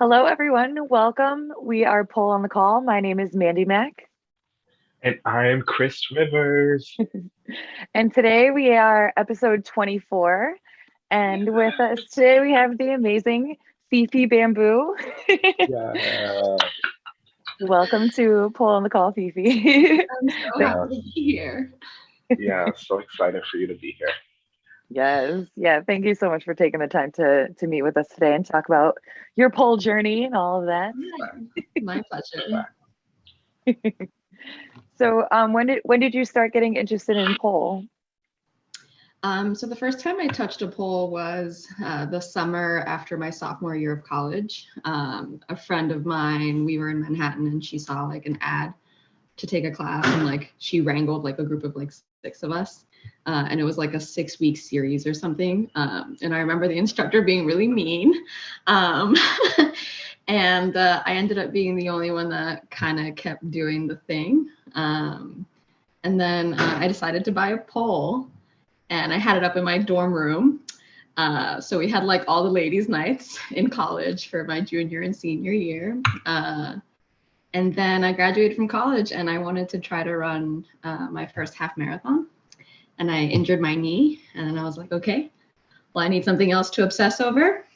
Hello, everyone. Welcome. We are Pole on the Call. My name is Mandy Mack. And I'm Chris Rivers. and today we are episode 24. And with us today we have the amazing Fifi Bamboo. yeah. Welcome to Pole on the Call, Fifi. I'm so happy to be here. yeah, so excited for you to be here. Yes. Yeah. Thank you so much for taking the time to to meet with us today and talk about your pole journey and all of that. Yeah, my pleasure. so um, when did when did you start getting interested in pole? Um, so the first time I touched a pole was uh, the summer after my sophomore year of college. Um, a friend of mine, we were in Manhattan and she saw like an ad to take a class and like she wrangled like a group of like six of us uh, and it was like a six week series or something. Um, and I remember the instructor being really mean. Um, and uh, I ended up being the only one that kind of kept doing the thing. Um, and then uh, I decided to buy a pole and I had it up in my dorm room. Uh, so we had like all the ladies' nights in college for my junior and senior year. Uh, and then I graduated from college and I wanted to try to run uh, my first half marathon and I injured my knee. And then I was like, okay, well, I need something else to obsess over.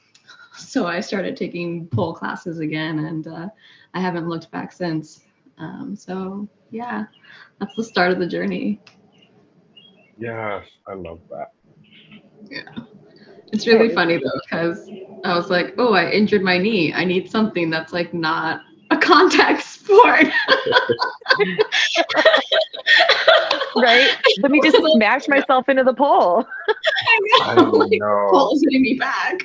So I started taking pole classes again, and uh, I haven't looked back since. Um, so yeah, that's the start of the journey. Yes, I love that. Yeah. It's really funny though, because I was like, oh, I injured my knee. I need something that's like not a contact sport. right? Let me just smash myself into the pole. I know. Like, Pole is hitting me back.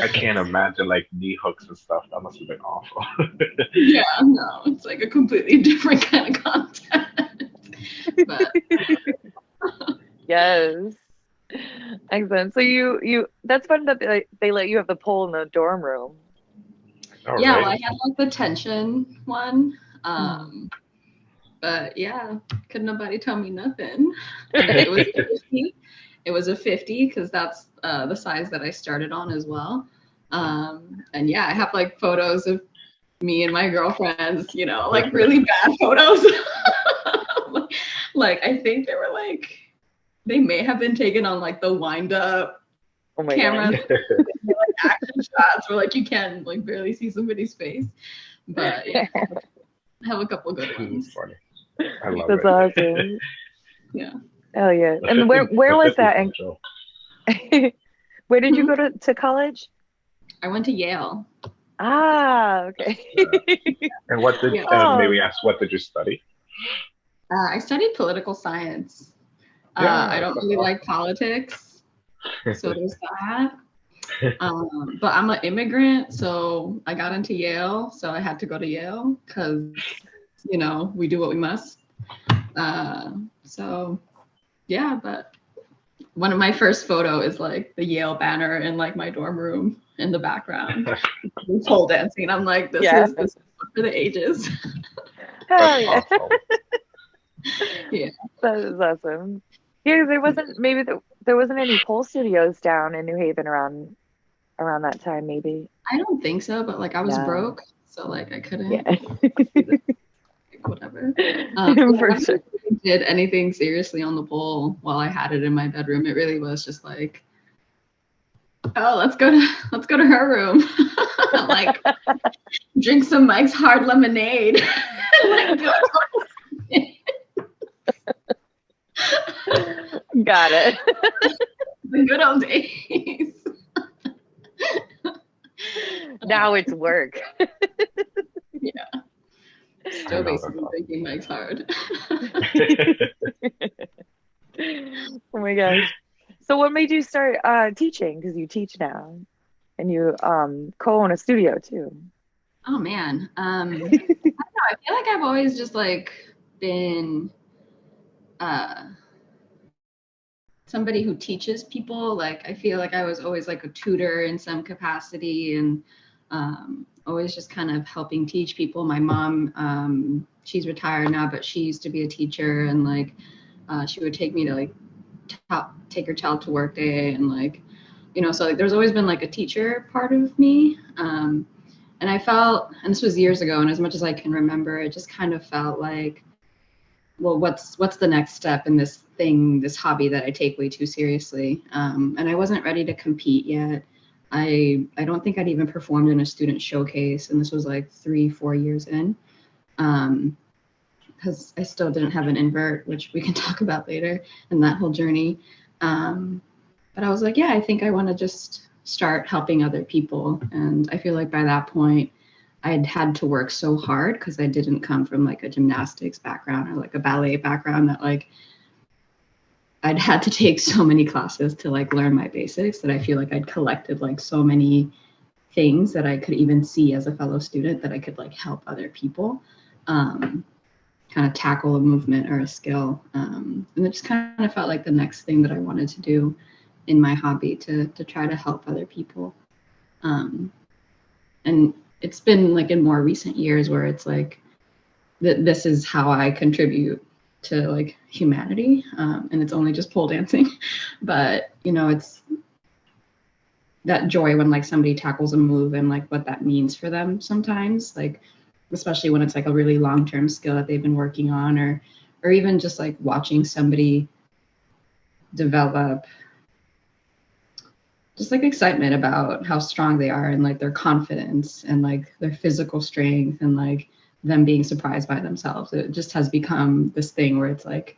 I can't imagine like knee hooks and stuff. That must have been awful. yeah, no, it's like a completely different kind of content. But yes. Excellent. So you you that's fun that they, they let you have the pole in the dorm room. All yeah, right. well, I had like the tension one. Um, but yeah, could nobody tell me nothing. it was 50. It was a 50 because that's uh, the size that I started on as well. Um, and yeah, I have like photos of me and my girlfriends, you know, like really bad photos. like I think they were like they may have been taken on like the wind up oh camera like, action shots where like you can like barely see somebody's face. But yeah, I have a couple good ones. Funny. I love That's it. awesome. yeah. Oh yeah. And where where was that? where did you go to, to college? I went to Yale. Ah, okay. and what did yeah. uh, maybe ask what did you study? Uh, I studied political science. Yeah, uh, I don't really like politics, so there's that. Um, but I'm an immigrant, so I got into Yale, so I had to go to Yale because you know, we do what we must. Uh, so yeah, but one of my first photo is like the Yale banner in like my dorm room in the background. pole dancing. I'm like, this yeah. is this is for the ages. Hell yeah. yeah. That is awesome. Yeah, there wasn't maybe the, there wasn't any pole studios down in New Haven around around that time, maybe. I don't think so, but like I was broke, so like I couldn't. Yeah whatever. Um, For sure. did anything seriously on the pole while I had it in my bedroom. It really was just like, oh, let's go to let's go to her room. like drink some Mike's hard lemonade. Got it. the good old days. now it's work. yeah. Still basically thinking Mike's hard. oh my gosh. So what made you start uh, teaching? Because you teach now and you um, co-own a studio too. Oh man. Um, I don't know. I feel like I've always just like been uh, somebody who teaches people. Like I feel like I was always like a tutor in some capacity and um, always just kind of helping teach people. My mom, um, she's retired now, but she used to be a teacher and like uh, she would take me to like t- take her child to work day and like you know so like there's always been like a teacher part of me um, and I felt, and this was years ago, and as much as I can remember, it just kind of felt like, well, what's what's the next step in this thing, this hobby that I take way too seriously? Um, and I wasn't ready to compete yet. I I don't think I'd even performed in a student showcase, and this was like three, four years in. Um, because I still didn't have an invert, which we can talk about later, and that whole journey. Um, but I was like, yeah, I think I want to just start helping other people. And I feel like by that point, I'd had to work so hard because I didn't come from like a gymnastics background or like a ballet background that like I'd had to take so many classes to like learn my basics that I feel like I'd collected like so many things that I could even see as a fellow student that I could like help other people um, kind of tackle a movement or a skill. Um, and it just kind of felt like the next thing that I wanted to do in my hobby to to try to help other people. Um, and it's been like in more recent years where it's like that this is how I contribute to like humanity, um, and it's only just pole dancing, but you know it's that joy when like somebody tackles a move and like what that means for them sometimes like especially when it's like a really long-term skill that they've been working on or or even just like watching somebody develop just like excitement about how strong they are and like their confidence and like their physical strength and like them being surprised by themselves. It just has become this thing where it's like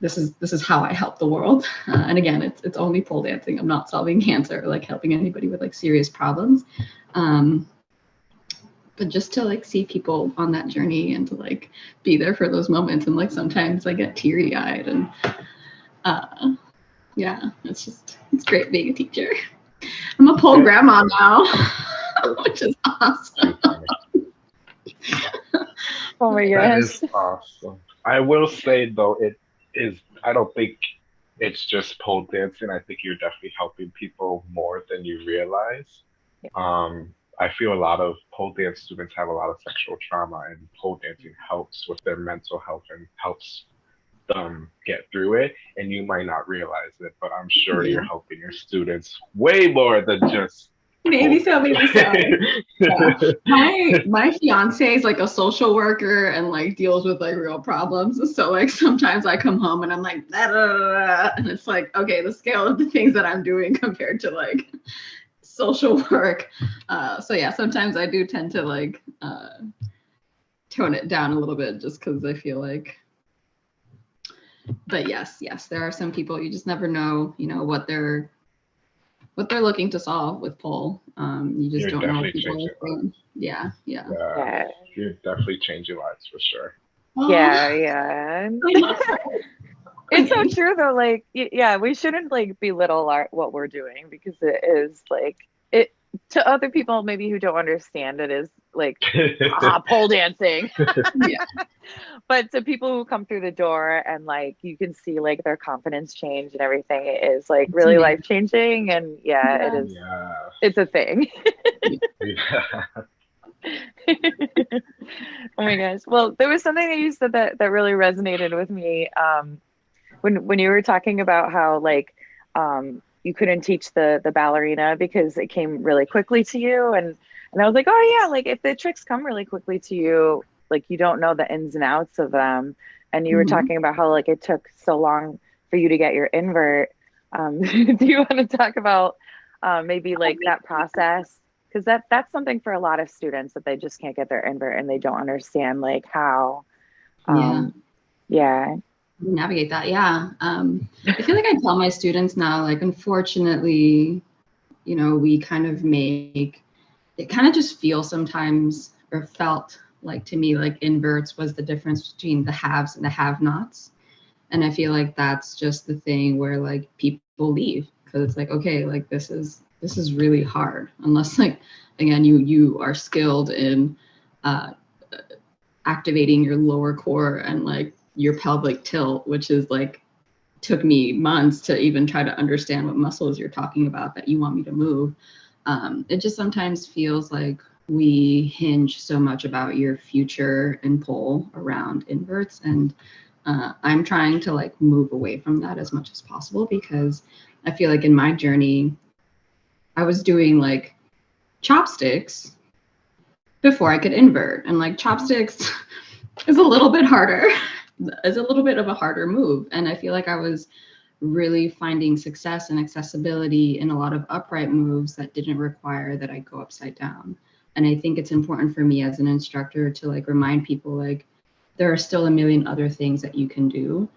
this is this is how i help the world. Uh, and again it's it's only pole dancing. I'm not solving cancer or like helping anybody with like serious problems. Um but just to like see people on that journey and to like be there for those moments and like sometimes i get teary eyed and uh yeah, it's just it's great being a teacher. I'm a pole grandma now, which is awesome. oh my gosh. That is awesome. I will say though, it is I don't think it's just pole dancing. I think you're definitely helping people more than you realize. Yeah. Um, I feel a lot of pole dance students have a lot of sexual trauma, and pole dancing helps with their mental health and helps um, get through it, and you might not realize it, but I'm sure yeah. you're helping your students way more than just. Maybe so, maybe so. yeah. My my fiance is like a social worker and like deals with like real problems. So like sometimes I come home and I'm like, da, da, da, and it's like, okay, the scale of the things that I'm doing compared to like social work. Uh, so yeah, sometimes I do tend to like uh, tone it down a little bit just because I feel like but yes, yes, there are some people you just never know, you know, what they're what they're looking to solve with pole. Um, you just you're don't know people. Yeah, yeah, yeah. You're definitely changing lives for sure. Yeah, yeah. it's so true though. Like, yeah, we shouldn't like belittle our what we're doing because it is like it to other people maybe who don't understand it is like ah, pole dancing. yeah. But to people who come through the door and like you can see like their confidence change and everything it is like really life changing and yeah, yeah, it is yeah. it's a thing. oh my gosh. Well, there was something that you said that that really resonated with me. Um when when you were talking about how like um you couldn't teach the the ballerina because it came really quickly to you and and I was like, oh yeah, like if the tricks come really quickly to you, like you don't know the ins and outs of them. And you mm-hmm. were talking about how like it took so long for you to get your invert. Um, do you want to talk about uh, maybe like that process? Because that that's something for a lot of students that they just can't get their invert and they don't understand like how. Um, yeah. Yeah navigate that yeah. Um, i feel like i tell my students now like unfortunately you know we kind of make it kind of just feels sometimes or felt like to me like inverts was the difference between the haves and the have nots and i feel like that's just the thing where like people leave because it's like okay like this is this is really hard. Unless like again you you are skilled in uh activating your lower core and like your pelvic tilt which is like took me months to even try to understand what muscles you're talking about that you want me to move. Um, it just sometimes feels like we hinge so much about your future and pole around inverts. And uh, i'm trying to like move away from that as much as possible because i feel like in my journey i was doing like chopsticks before I could invert. And like chopsticks is a little bit harder, is a little bit of a harder move. And I feel like I was really finding success and accessibility in a lot of upright moves that didn't require that I go upside down. And I think it's important for me as an instructor to like remind people like there are still a million other things that you can do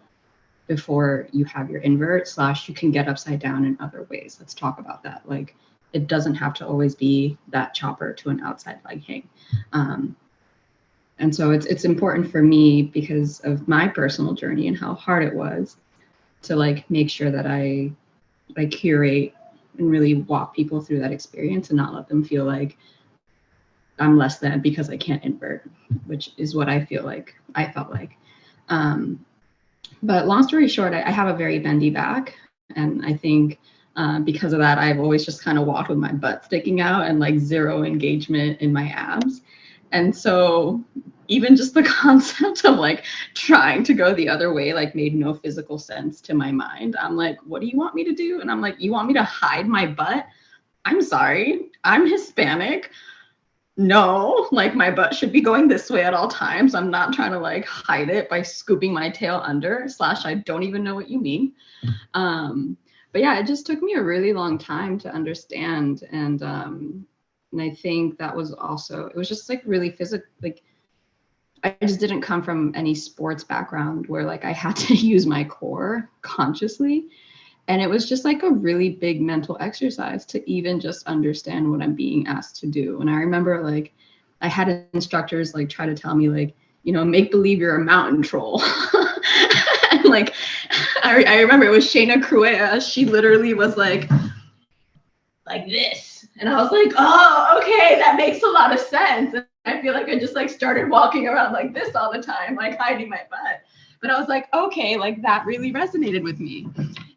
before you have your invert slash you can get upside down in other ways. Let's talk about that. Like it doesn't have to always be that chopper to an outside leg hang. Um, and so it's it's important for me because of my personal journey and how hard it was to like make sure that I I curate and really walk people through that experience and not let them feel like I'm less than because I can't invert, which is what I feel like I felt like. Um, but long story short, I, I, have a very bendy back, and I think uh, because of that, I've always just kind of walked with my butt sticking out and like zero engagement in my abs. And so even just the concept of like trying to go the other way like made no physical sense to my mind. I'm like, what do you want me to do? And I'm like, you want me to hide my butt? I'm sorry, I'm Hispanic. No, like my butt should be going this way at all times. I'm not trying to like hide it by scooping my tail under, slash, I don't even know what you mean. Um, but yeah, it just took me a really long time to understand. And um, and I think that was also it was just like really physical like I just didn't come from any sports background where like I had to use my core consciously. And it was just like a really big mental exercise to even just understand what I'm being asked to do. And I remember like I had instructors like try to tell me like, you know, make believe you're a mountain troll. and like I, I remember it was Shayna Cruea. She literally was like like this. And I was like, oh, okay, that makes a lot of sense. And I feel like I just like started walking around like this all the time, like hiding my butt. But I was like, okay, like that really resonated with me.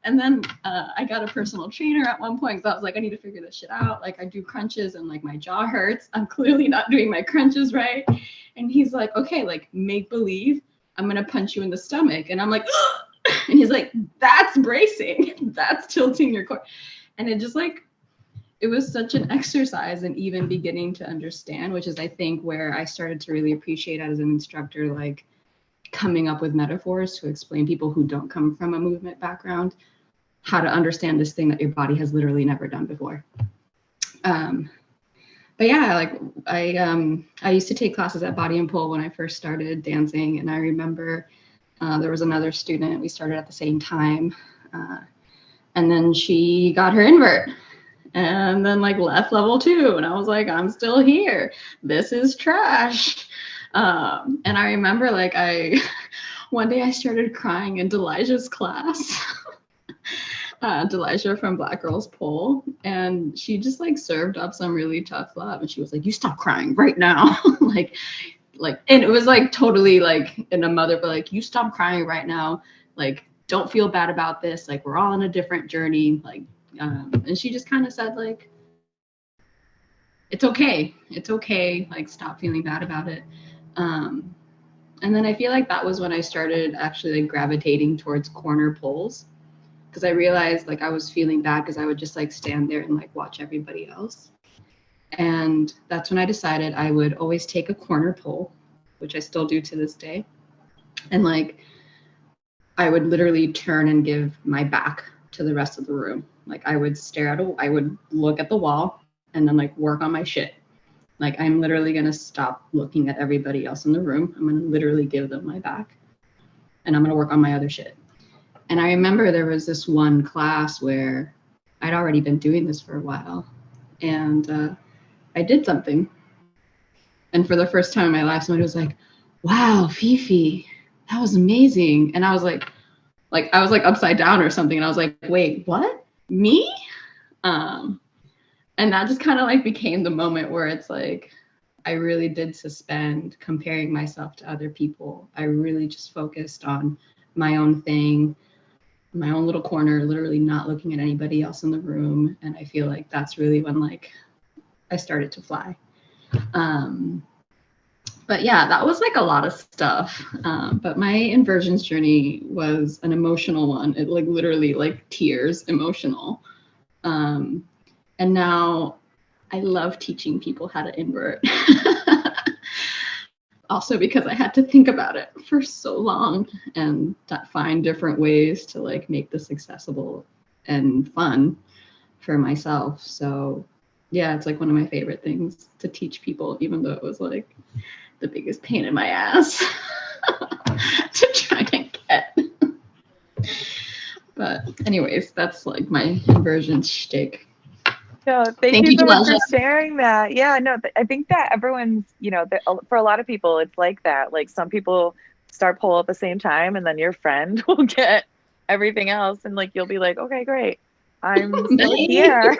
And then uh, I got a personal trainer at one point because I was like, I need to figure this shit out. Like I do crunches and like my jaw hurts. I'm clearly not doing my crunches right. And he's like, okay, like make believe I'm gonna punch you in the stomach. And I'm like, and he's like, that's bracing. that's tilting your core. And it just like it was such an exercise and even beginning to understand, which is I think where I started to really appreciate as an instructor, like coming up with metaphors to explain people who don't come from a movement background how to understand this thing that your body has literally never done before. Um, but yeah, like I um, I used to take classes at Body and Pole when I first started dancing, and I remember uh, there was another student we started at the same time, uh, and then she got her invert and then like left level two and i was like i'm still here. This is trash. Um, and i remember like i one day i started crying in delicia's class. Uh, Delisha from Black Girls Pole, and she just like served up some really tough love, and she was like, "You stop crying right now," like, like, and it was like totally like in a mother, but like, "You stop crying right now," like, don't feel bad about this, like, we're all on a different journey, like, um, and she just kind of said like it's okay. It's okay. Like stop feeling bad about it. Um, and then i feel like that was when i started actually like gravitating towards corner poles because i realized like i was feeling bad because i would just like stand there and like watch everybody else. And that's when i decided i would always take a corner pole which i still do to this day. And like i would literally turn and give my back to the rest of the room like I would stare at a, I would look at the wall and then like work on my shit. Like I'm literally gonna stop looking at everybody else in the room. I'm gonna literally give them my back, and I'm gonna work on my other shit. And I remember there was this one class where I'd already been doing this for a while, and uh, I did something. And for the first time in my life, somebody was like, "Wow, Fifi, that was amazing!" And I was like, like I was like upside down or something, and I was like, "Wait, what?" Me? Um and that just kind of like became the moment where it's like i really did suspend comparing myself to other people. I really just focused on my own thing my own little corner literally not looking at anybody else in the room. And i feel like that's really when like i started to fly. Um but yeah, that was like a lot of stuff. Um, but my inversions journey was an emotional one. It like literally like tears, emotional. Um, and now I love teaching people how to invert. also because I had to think about it for so long and find different ways to like make this accessible and fun for myself. So yeah, it's like one of my favorite things to teach people, even though it was like the biggest pain in my ass to try and get. but anyways, that's like my inversion shtick. No, thank, thank you, you so much for sharing that. Yeah, no, I think that everyone's, you know, for a lot of people, it's like that. Like some people start pole at the same time, and then your friend will get everything else, and like you'll be like, okay, great, I'm still here.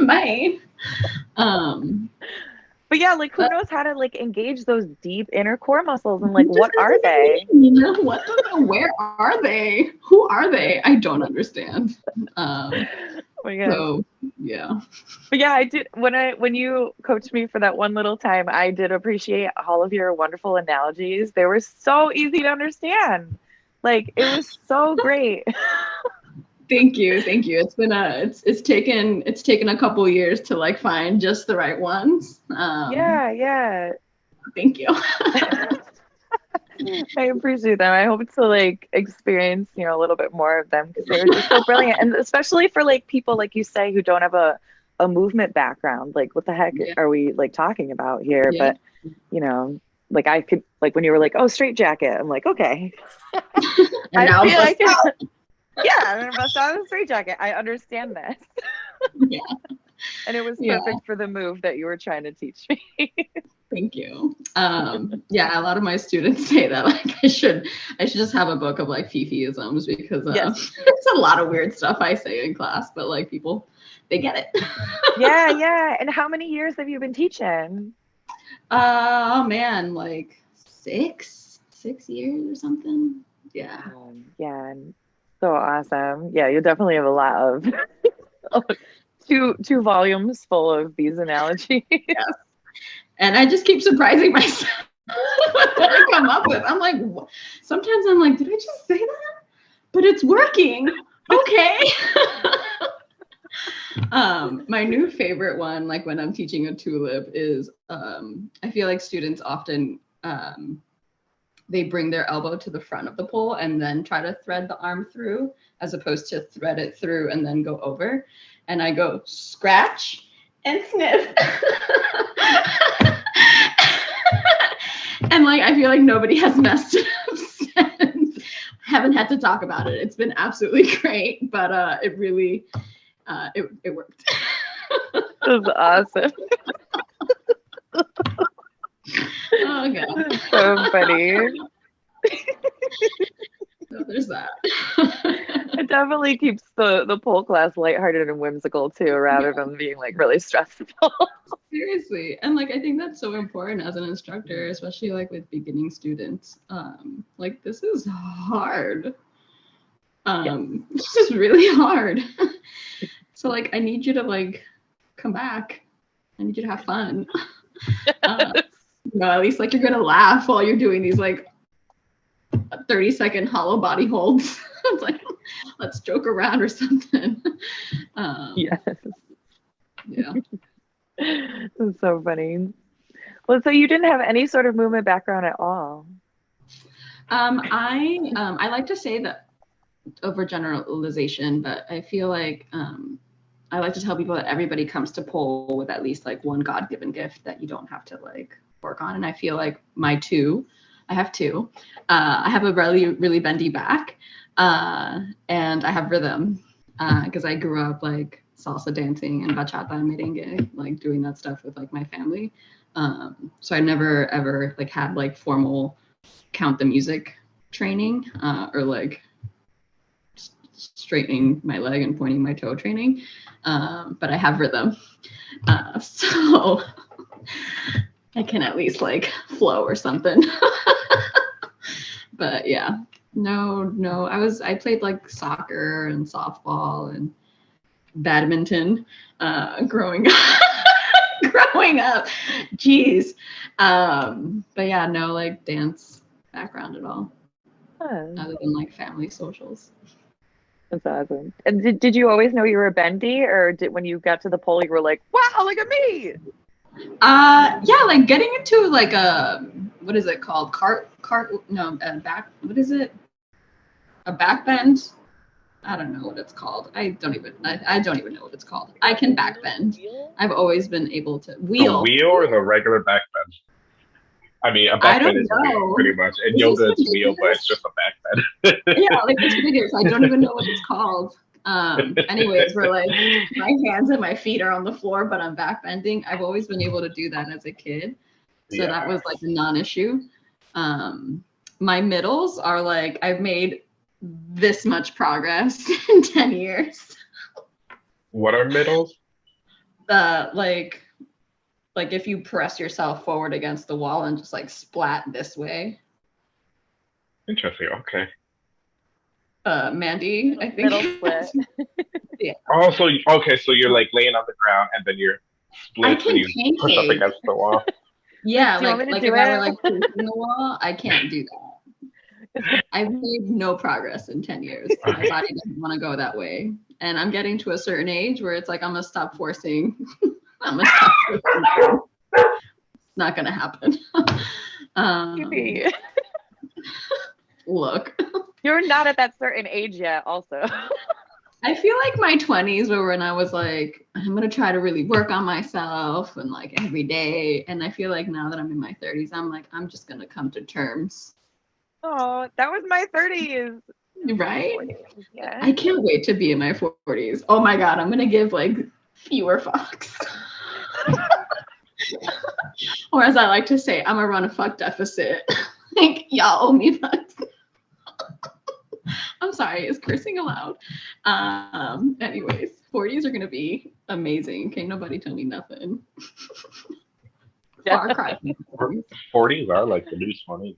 Bye. Um, but yeah, like who knows how to like engage those deep inner core muscles and like what are they? You know what? Where are they? Who are they? I don't understand. Um, oh so yeah. But yeah, I did when I when you coached me for that one little time, I did appreciate all of your wonderful analogies. They were so easy to understand. Like it was so great. thank you thank you it's been a it's it's taken it's taken a couple years to like find just the right ones um, yeah yeah thank you I appreciate them. I hope to like experience, you know, a little bit more of them because they were just so brilliant. And especially for like people like you say who don't have a, a movement background. Like what the heck yeah. are we like talking about here? Yeah. But you know, like I could like when you were like, oh straight jacket, I'm like, okay. I feel like yeah, I'm gonna bust out a straight jacket. I understand this. yeah. And it was perfect yeah. for the move that you were trying to teach me. Thank you. Um, yeah, a lot of my students say that like I should I should just have a book of like Fifiisms because uh, yes. it's a lot of weird stuff I say in class, but like people they get it. yeah, yeah. And how many years have you been teaching? Uh, oh man, like six, six years or something. Yeah. Um, yeah. So awesome. Yeah, you definitely have a lot of two two volumes full of these analogies. And I just keep surprising myself what I come up with. I'm like, sometimes I'm like, did I just say that? But it's working. Okay. um, my new favorite one, like when I'm teaching a tulip, is um, I feel like students often um, they bring their elbow to the front of the pole and then try to thread the arm through as opposed to thread it through and then go over. And I go scratch and sniff. and like I feel like nobody has messed it up since. Haven't had to talk about it. It's been absolutely great, but uh it really uh it, it worked. Was awesome. Oh god. So funny. so there's that. it definitely keeps the the pole class lighthearted and whimsical too, rather yeah. than being like really stressful. Seriously, and like I think that's so important as an instructor, especially like with beginning students. Um, like this is hard. Um, yeah. this is really hard. so like I need you to like come back. I need you to have fun. Uh, you know, at least like you're gonna laugh while you're doing these like 30 second hollow body holds. it's like let's joke around or something. Um, yes. Yeah. That's so funny. Well, so you didn't have any sort of movement background at all. Um, I um, I like to say that overgeneralization, but I feel like um, I like to tell people that everybody comes to pole with at least like one God-given gift that you don't have to like work on. And I feel like my two, I have two. Uh, I have a really, really bendy back, uh, and I have rhythm because uh, I grew up like salsa dancing and bachata and merengue, like doing that stuff with like my family. Um, so I never ever like had like formal count the music training uh, or like straightening my leg and pointing my toe training. Um, but I have rhythm. Uh, so I can at least like flow or something. but yeah, no, no. I was I played like soccer and softball and badminton uh, growing up. growing up, jeez. Um, but yeah, no like dance background at all, oh. other than like family socials. That's awesome. And did, did you always know you were a bendy, or did when you got to the pole you were like, wow, look at me? Uh, yeah, like getting into like a what is it called? Cart, cart, no, a back. What is it? A back bend. I don't know what it's called. I don't even. I, I don't even know what it's called. I can back bend. I've always been able to wheel. The wheel or the regular back bend? I mean, a back bend is wheel, pretty much, and yoga is wheel, but it's just a back bend. yeah, like it's ridiculous. I don't even know what it's called. Um, anyways, we're like my hands and my feet are on the floor, but I'm backbending. I've always been able to do that as a kid. So yeah. that was like a non-issue. Um, my middles are like I've made this much progress in 10 years. What are middles? The like like if you press yourself forward against the wall and just like splat this way. Interesting. Okay uh, Mandy, I think. Middle split. yeah. Oh, so okay, so you're like laying on the ground and then you're split and you pancake. push up against the wall. yeah, like like if it? I were like pushing the wall, I can't do that. I've made no progress in 10 years. My body doesn't want to go that way. And I'm getting to a certain age where it's like I'm gonna stop forcing. I'm gonna stop forcing. It's not gonna happen. um, look. You're not at that certain age yet, also. I feel like my 20s were when I was like, I'm gonna try to really work on myself and like every day. And I feel like now that I'm in my 30s, I'm like, I'm just gonna come to terms. Oh, that was my 30s. Right? Yeah. I can't wait to be in my 40s. Oh my god, I'm gonna give like fewer fucks. or as I like to say, I'm gonna run a fuck deficit. like y'all owe me fucks. I'm sorry, is cursing allowed? Um, anyways, 40s are gonna be amazing. Can't nobody tell me nothing. Far cry. 40s are like the new 20s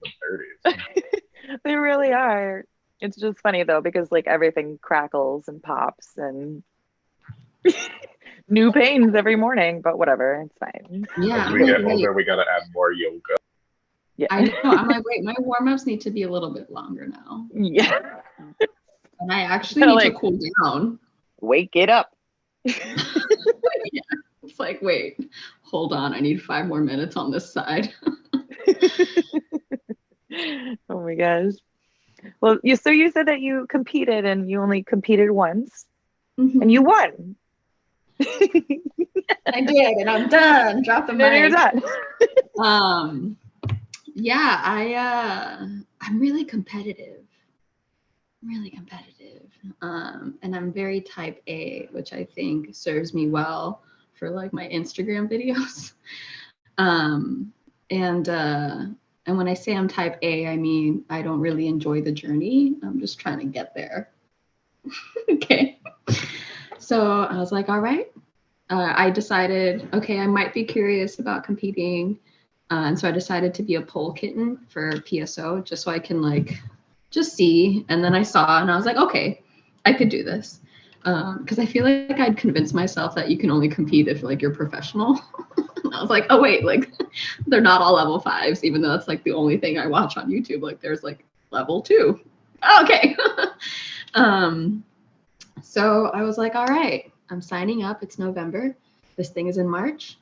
and 30s. they really are. It's just funny though because like everything crackles and pops and new pains every morning, but whatever, it's fine. Yeah. As we get older, we gotta add more yoga. Yeah. I know. I'm like, wait, my warm ups need to be a little bit longer now. Yeah. And I actually need like, to cool down. Wake it up. yeah. It's like, wait, hold on. I need five more minutes on this side. oh my gosh. Well, you so you said that you competed and you only competed once mm-hmm. and you won. I did, and I'm done. Drop the mic. And you're done. um yeah, I uh I'm really competitive. Really competitive. Um and I'm very type A, which I think serves me well for like my Instagram videos. um and uh and when I say I'm type A, I mean I don't really enjoy the journey. I'm just trying to get there. okay. So I was like, all right. Uh, I decided, okay, I might be curious about competing uh, and so I decided to be a pole kitten for PSO just so I can like just see. And then I saw and I was like, okay, I could do this. Because um, I feel like I'd convinced myself that you can only compete if like you're professional. I was like, oh wait, like they're not all level fives, even though that's like the only thing I watch on YouTube. Like there's like level two. okay. um, so I was like, all right, I'm signing up. It's November. This thing is in March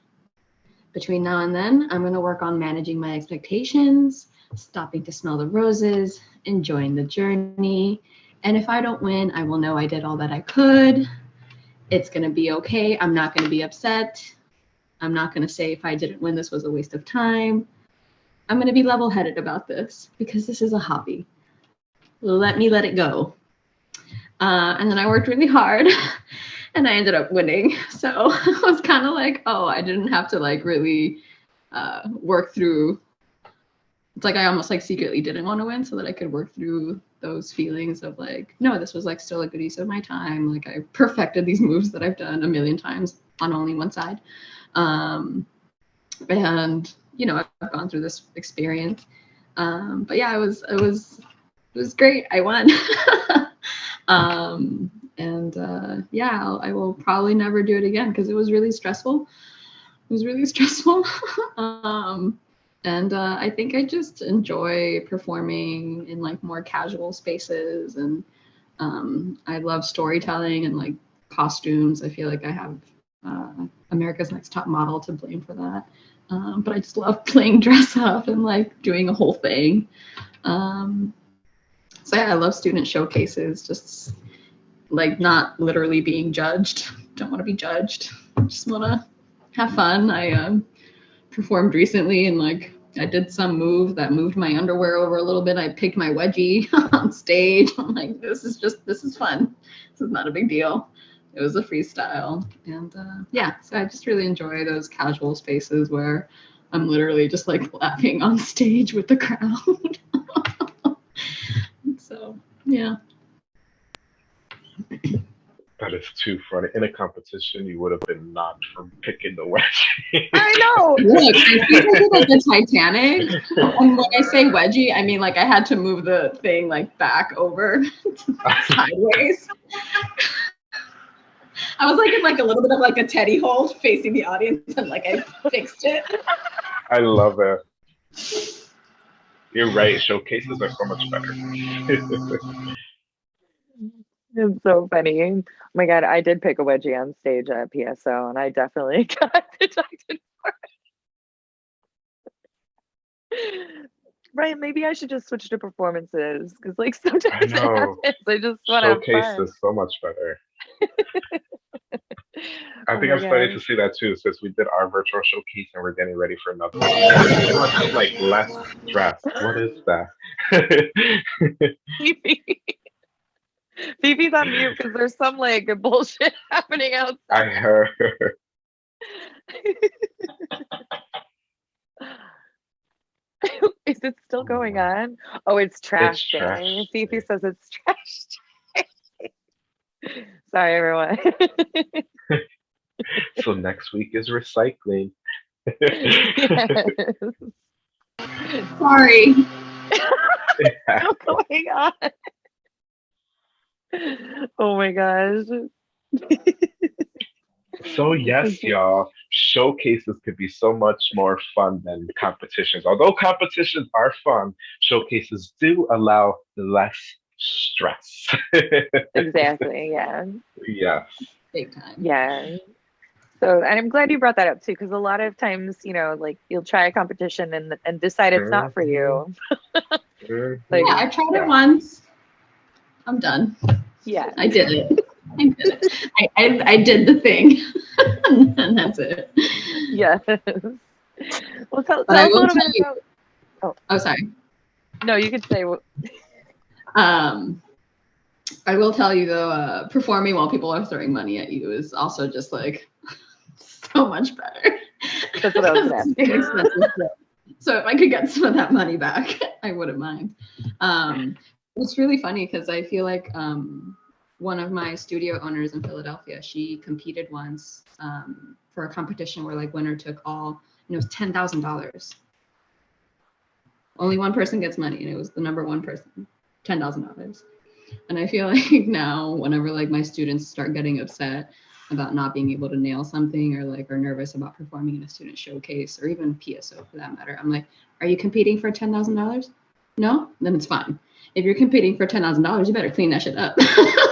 between now and then, I'm going to work on managing my expectations, stopping to smell the roses, enjoying the journey. And if I don't win, I will know I did all that I could. It's going to be okay. I'm not going to be upset. I'm not going to say if I didn't win, this was a waste of time. I'm going to be level headed about this because this is a hobby. Let me let it go. Uh, and then I worked really hard and I ended up winning. So I was kind of like, oh, I didn't have to like really uh, work through. It's like I almost like secretly didn't want to win so that I could work through those feelings of like, no, this was like still a good use of my time. Like I perfected these moves that I've done a million times on only one side. Um, and you know, I've gone through this experience. Um, but yeah, it was it was it was great. I won. um, and uh, yeah, I'll, I will probably never do it again because it was really stressful. It was really stressful. um, and uh, I think I just enjoy performing in like more casual spaces, and um, I love storytelling and like costumes. I feel like I have uh, America's Next Top Model to blame for that. Um, but I just love playing dress up and like doing a whole thing. Um, so yeah, I love student showcases, just like not literally being judged. Don't want to be judged. Just want to have fun. I um, performed recently and like I did some move that moved my underwear over a little bit. I picked my wedgie on stage. I'm like, this is just, this is fun. This is not a big deal. It was a freestyle. And uh, yeah, so I just really enjoy those casual spaces where I'm literally just like laughing on stage with the crowd. so yeah. That is too funny. In a competition, you would have been knocked for picking the wedgie. I know. Look, I feel like the Titanic. And when I say wedgie, I mean like I had to move the thing like back over sideways. I was like in like a little bit of like a teddy hold facing the audience and like I fixed it. I love it. You're right. Showcases are so much better. It's so funny. Oh my God, I did pick a wedgie on stage at PSO and I definitely got dejected for it. Right, maybe I should just switch to performances because like sometimes I. Happens. I just want to showcase is so much better. I oh think I'm starting to see that too since we did our virtual showcase and we're getting ready for another one. like less stress. What is that? Fifi's on mute because there's some like bullshit happening outside. I heard. Is it still oh going on? Oh, it's trash it's trash Fifi says it's trash Sorry, everyone. so next week is recycling. yes. Sorry. What's going on? oh my gosh. so yes, y'all, showcases could be so much more fun than competitions. Although competitions are fun, showcases do allow less stress. exactly, yeah. Yes. Big time. Yeah. So, and I'm glad you brought that up too, because a lot of times, you know, like you'll try a competition and and decide it's not for you. Mm-hmm. like, yeah, I tried it once. I'm done. Yeah. I did it. I did it. I, I, I did the thing. and that's it. Yes. Well, tell, tell us a little bit you, about. Oh. oh, sorry. No, you could say. Um, I will tell you though, uh, performing while people are throwing money at you is also just like so much better. That's what I was asking. so if I could get some of that money back, I wouldn't mind. Um, it's really funny because I feel like um, one of my studio owners in Philadelphia, she competed once um, for a competition where like winner took all, and it was ten thousand dollars. Only one person gets money, and it was the number one person, ten thousand dollars. And I feel like now, whenever like my students start getting upset about not being able to nail something, or like are nervous about performing in a student showcase, or even PSO for that matter, I'm like, "Are you competing for ten thousand dollars? No, then it's fine if you're competing for ten thousand dollars, you better clean that shit up.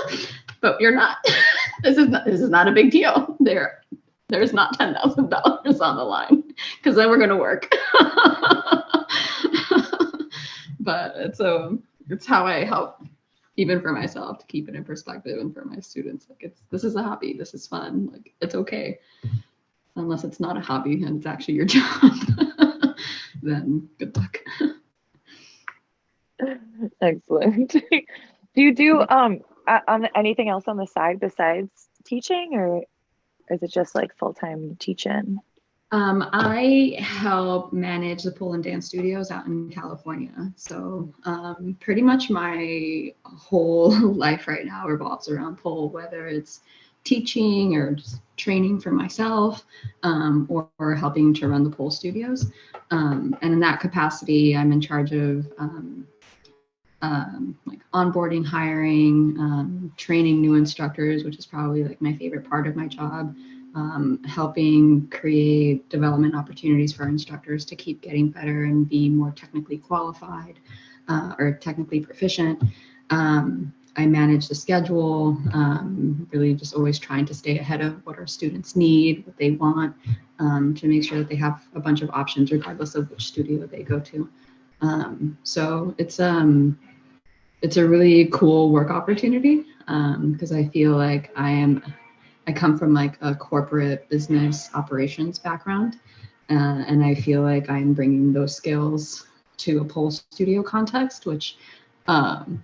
but you're not. this is not, this is not a big deal. There, there's not ten thousand dollars on the line because then we're gonna work. but it's um, it's how I help even for myself to keep it in perspective and for my students like it's this is a hobby this is fun like it's okay unless it's not a hobby and it's actually your job then good luck Excellent. do you do um on anything else on the side besides teaching, or is it just like full time teaching? Um, I help manage the pole and dance studios out in California. So um, pretty much my whole life right now revolves around pole, whether it's teaching or just training for myself um, or, or, helping to run the pole studios. Um, and in that capacity, I'm in charge of um, like onboarding, hiring, um, training new instructors, which is probably like my favorite part of my job. Um, helping create development opportunities for instructors to keep getting better and be more technically qualified uh, or technically proficient. Um, I manage the schedule, um, really just always trying to stay ahead of what our students need, what they want, um, to make sure that they have a bunch of options regardless of which studio they go to. Um, so it's um, it's a really cool work opportunity because um, I feel like I am I come from like a corporate business operations background, uh, and I feel like I'm bringing those skills to a pole studio context, which um,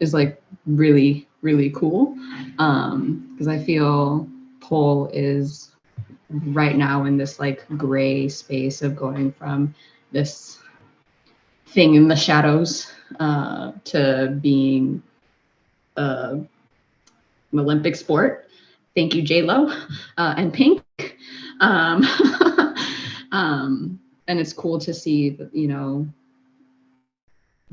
is like really really cool because um, I feel pole is right now in this like gray space of going from this thing in the shadows uh, to being an Olympic sport. Thank you, J Lo uh, and Pink. Um, um, and it's cool to see, you know,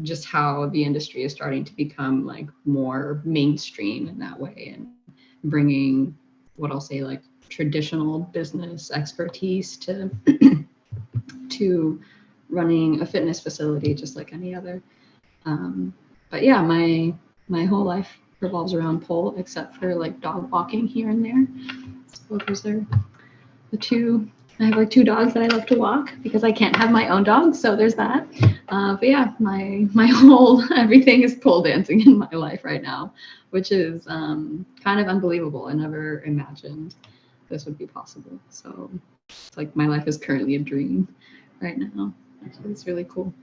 just how the industry is starting to become like more mainstream in that way and bringing what I'll say like traditional business expertise to to running a fitness facility just like any other. Um, but yeah, my my whole life revolves around pole except for like dog walking here and there. So those are the two I have like two dogs that I love to walk because I can't have my own dog, so there's that. Uh, but yeah, my my whole everything is pole dancing in my life right now, which is um, kind of unbelievable. I never imagined this would be possible. So it's like my life is currently a dream right now. It's really cool.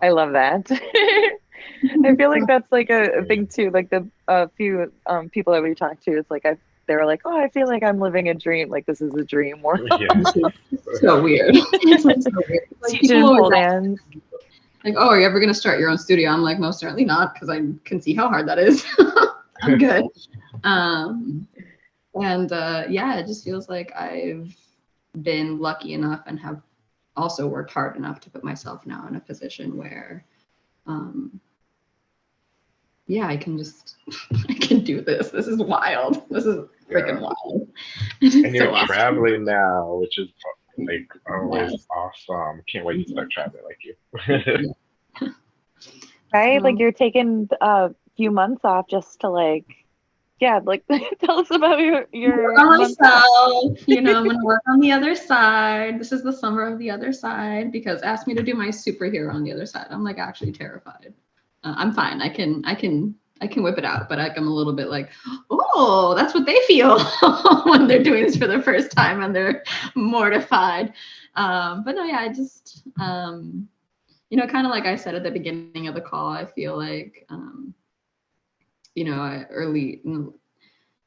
I love that. I feel like that's like a, a thing too. Like the a uh, few um, people that we talked to, it's like I they were like, "Oh, I feel like I'm living a dream. Like this is a dream world." Yeah. so weird. it's like so weird. Like, pole dance. Like, oh, are you ever gonna start your own studio? I'm like, most certainly not, because I can see how hard that is. I'm good. Um, and uh, yeah, it just feels like I've been lucky enough and have also worked hard enough to put myself now in a position where um, yeah, I can just I can do this. This is wild. This is freaking yeah. wild. And you're so traveling awesome. now, which is like always yes. awesome. Can't wait to start traveling like you. right? like you're taking a few months off just to like yeah, like tell us about your your myself. you know, I'm gonna work on the other side. This is the summer of the other side because asked me to do my superhero on the other side. I'm like actually terrified. Uh, I'm fine. I can I can I can whip it out, but I, I'm a little bit like, oh, that's what they feel when they're doing this for the first time and they're mortified. Um, but no, yeah, I just um, you know, kind of like I said at the beginning of the call, I feel like um, you know, early in the, in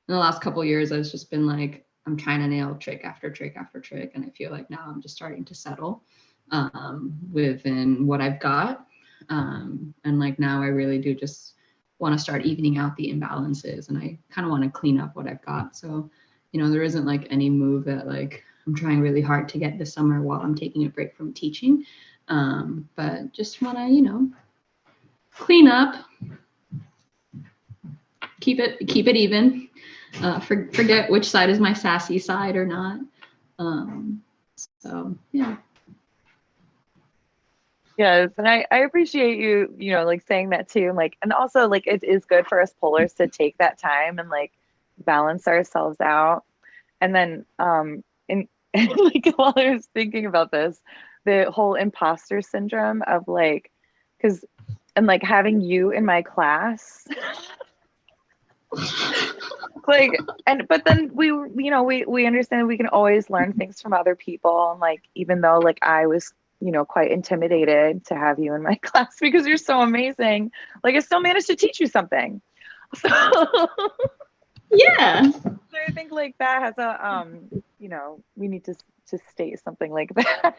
the last couple years, I've just been like, I'm trying to nail trick after trick after trick, and I feel like now I'm just starting to settle um, within what I've got, um, and like now I really do just want to start evening out the imbalances, and I kind of want to clean up what I've got. So, you know, there isn't like any move that like I'm trying really hard to get this summer while I'm taking a break from teaching, um, but just want to, you know, clean up, keep it keep it even. Uh, for, forget which side is my sassy side or not. Um, so yeah. Yes, and I, I appreciate you, you know, like saying that too. Like, and also like it is good for us polars to take that time and like balance ourselves out. And then um and, and like while I was thinking about this, the whole imposter syndrome of like because and like having you in my class like and but then we you know we we understand we can always learn things from other people. And like even though like i was you know quite intimidated to have you in my class because you're so amazing like i still managed to teach you something. So yeah. so i think like that has a um you know we need to to state something like that.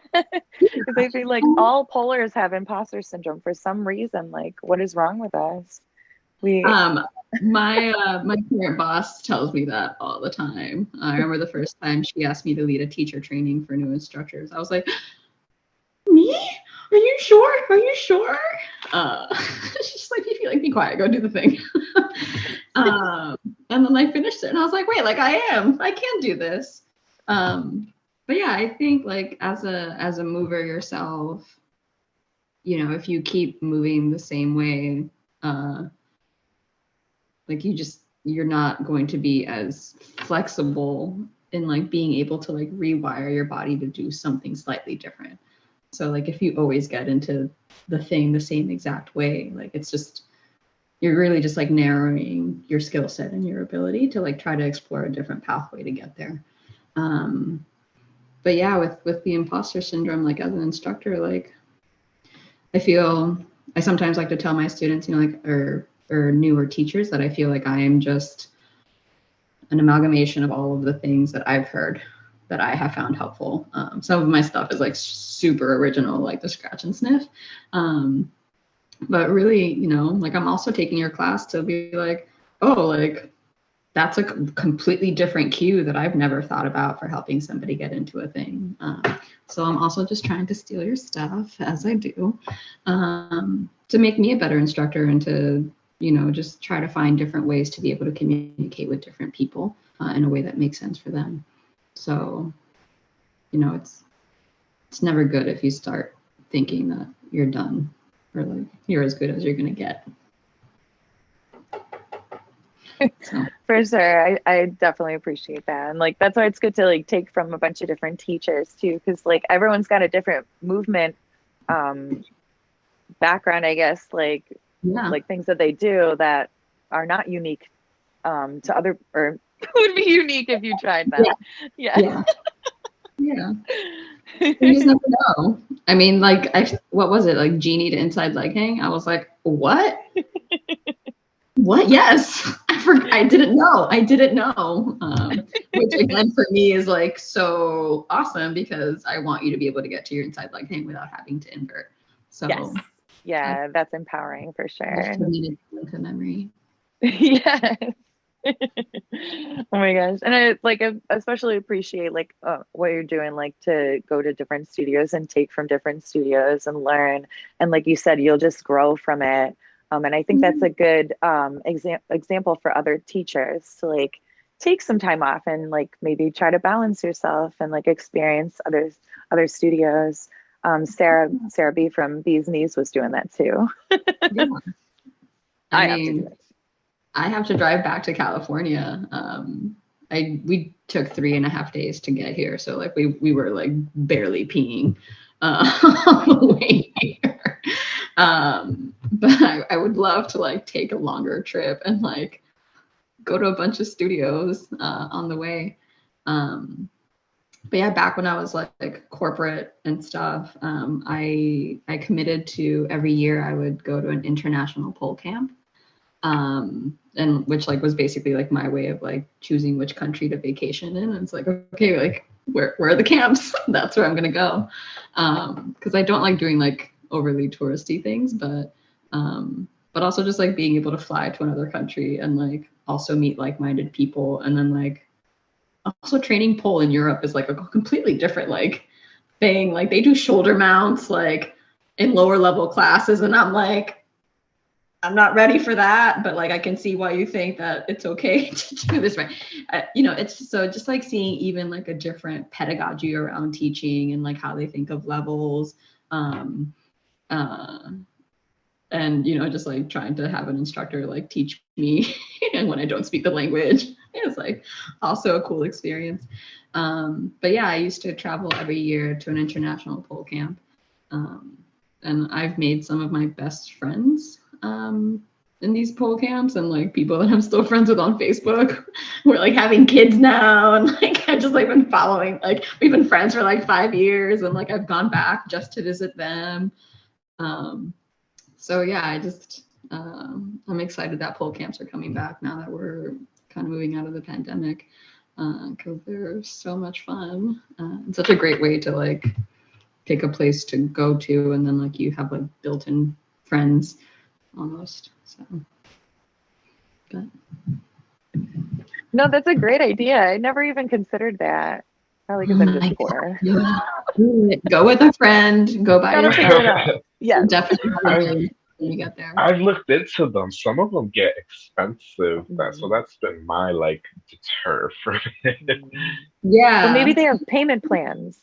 Because i feel like all polars have imposter syndrome for some reason. Like what is wrong with us we um my uh, my current boss tells me that all the time. I remember the first time she asked me to lead a teacher training for new instructors. I was like, "Me? Are you sure? Are you sure?" Uh, she's like, "You feel like be quiet. Go do the thing." um, and then I finished it, and I was like, "Wait, like I am. I can do this." Um, but yeah, I think like as a as a mover yourself, you know, if you keep moving the same way uh, like you just you're not going to be as flexible in like being able to like rewire your body to do something slightly different. So like if you always get into the thing the same exact way, like it's just you're really just like narrowing your skill set and your ability to like try to explore a different pathway to get there. Um, but yeah, with with the imposter syndrome, like as an instructor, like I feel I sometimes like to tell my students, you know, like or or newer teachers that I feel like I am just an amalgamation of all of the things that I've heard that I have found helpful. Um, some of my stuff is like super original, like the scratch and sniff. Um, but really, you know, like I'm also taking your class to be like, oh, like that's a completely different cue that I've never thought about for helping somebody get into a thing. Um, so I'm also just trying to steal your stuff as I do um, to make me a better instructor and to, you know, just try to find different ways to be able to communicate with different people uh, in a way that makes sense for them. So, you know, it's it's never good if you start thinking that you're done or like you're as good as you're gonna get. For sure. I, I definitely appreciate that. And like that's why it's good to like take from a bunch of different teachers too, because like everyone's got a different movement um background, I guess, like yeah. like things that they do that are not unique um to other or would be unique if you tried that. Yeah. Yeah. Yeah. yeah. you just never know. I mean, like I what was it? Like genie to inside leg hang? I was like, what? what? Yes, I forgot. I didn't know. I didn't know. Um, which again for me is like so awesome because I want you to be able to get to your inside leg hang without having to invert. So yes. Yeah, that's empowering for sure. Into memory. yes. oh my gosh and i like I especially appreciate like uh, what you're doing like to go to different studios and take from different studios and learn and like you said you'll just grow from it um, and I think that's mm-hmm. a good um, exam- example for other teachers to like take some time off and like maybe try to balance yourself and like experience others other studios. Um, Sarah Sarah B from Bees Knees was doing that too. yeah. I, I mean, have I have to drive back to California. Um, I we took three and a half days to get here, so like we we were like barely peeing uh, on the way here. Um, but I, I, would love to like take a longer trip and like go to a bunch of studios uh, on the way. Um, but yeah, back when I was like, like corporate and stuff, um, I I committed to every year I would go to an international pole camp, um, and which like was basically like my way of like choosing which country to vacation in. And it's like okay, like where where are the camps? That's where I'm gonna go, because um, I don't like doing like overly touristy things, but um, but also just like being able to fly to another country and like also meet like-minded people and then like also training pole in Europe is like a completely different like thing. Like they do shoulder mounts like in lower level classes and I'm like I'm not ready for that, but like I can see why you think that it's okay to do this right. Uh, you know, it's so just like seeing even like a different pedagogy around teaching and like how they think of levels. Um, uh, and you know just like trying to have an instructor like teach me and when i don't speak the language it's like also a cool experience. Um, but yeah i used to travel every year to an international pole camp um, and i've made some of my best friends um, in these pole camps and like people that i'm still friends with on facebook. We're like having kids now and like i've just like been following like we've been friends for like five years and like i've gone back just to visit them. Um, so yeah, I just um, I'm excited that pole camps are coming back now that we're kind of moving out of the pandemic because uh, they're so much fun. Uh, and such a great way to like pick a place to go to and then like you have like built-in friends almost so. But no that's a great idea. I never even considered that. Probably because i'm just poor. Yeah. go with a friend. Go by yourself yeah, definitely when you get there. I've looked into them. Some of them get expensive. Mm-hmm. So that's been my like deter for me. Yeah. Well, maybe they have payment plans.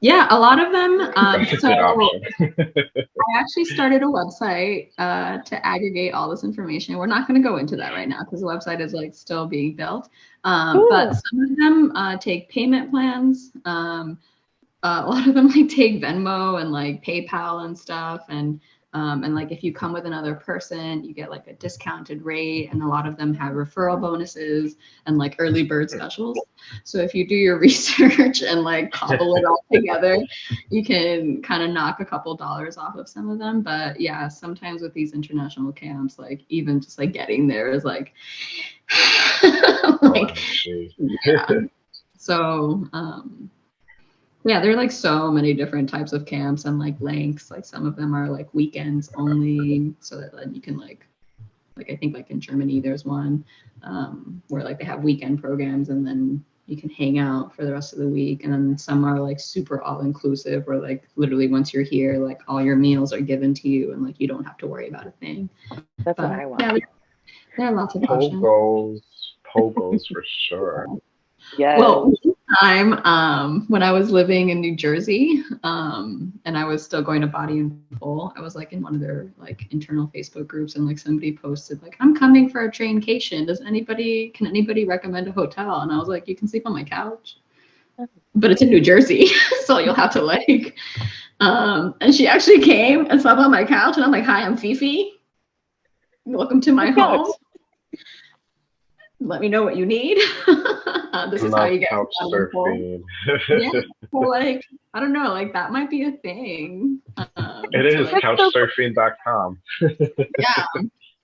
Yeah, a lot of them. Um, so I actually started a website uh, to aggregate all this information. We're not going to go into that right now because the website is like still being built. Um, but some of them uh, take payment plans. Um, uh, a lot of them like take Venmo and like PayPal and stuff. And um, and like if you come with another person, you get like a discounted rate, and a lot of them have referral bonuses and like early bird specials. So if you do your research and like cobble it all together, you can kind of knock a couple dollars off of some of them. But yeah, sometimes with these international camps, like even just like getting there is like, like yeah. So um, yeah, there are like so many different types of camps and like lengths. Like some of them are like weekends only, so that then you can like, like I think like in Germany there's one um, where like they have weekend programs and then you can hang out for the rest of the week. And then some are like super all inclusive, where like literally once you're here, like all your meals are given to you and like you don't have to worry about a thing. That's but, what I want. Yeah, there are lots of options. Pogos, pogos for sure. Yeah. Well, time um, when I was living in New Jersey um, and I was still going to Body and Pole, I was like in one of their like internal Facebook groups and like somebody posted like I'm coming for a traincation. Does anybody can anybody recommend a hotel? And I was like, you can sleep on my couch. But it's in New Jersey, so you'll have to like um, and she actually came and slept on my couch and I'm like, hi, I'm Fifi. Welcome to my home let me know what you need. this is how you get couch yeah, well, like I don't know, like that might be a thing. Um, it is like, couchsurfing.com. yeah,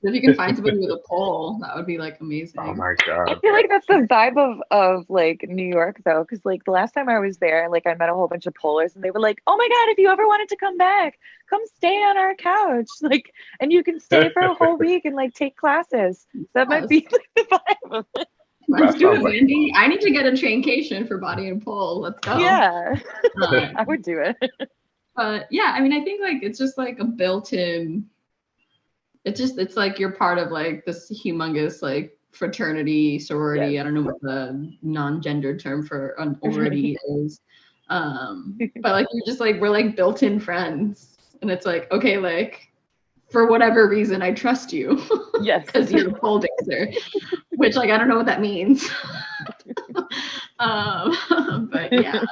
if you can find somebody with a pole, that would be like amazing. Oh my god! I feel like that's the vibe of of like New York though, because like the last time I was there, like I met a whole bunch of polars, and they were like, "Oh my god, if you ever wanted to come back, come stay on our couch, like, and you can stay for a whole week and like take classes." So that yes. might be like, the vibe of it. Let's do it, Mandy. I need to get a traincation for body and pole. Let's go. Yeah, uh, I would do it. But yeah, I mean, I think like it's just like a built-in it's just it's like you're part of like this humongous like fraternity sorority. I don't know what the non-gendered term for an ority is. Um but like you're just like we're like built-in friends. And it's like okay like for whatever reason i trust you. Yes. Because you're a pole dancer. Which like i don't know what that means. Um but yeah.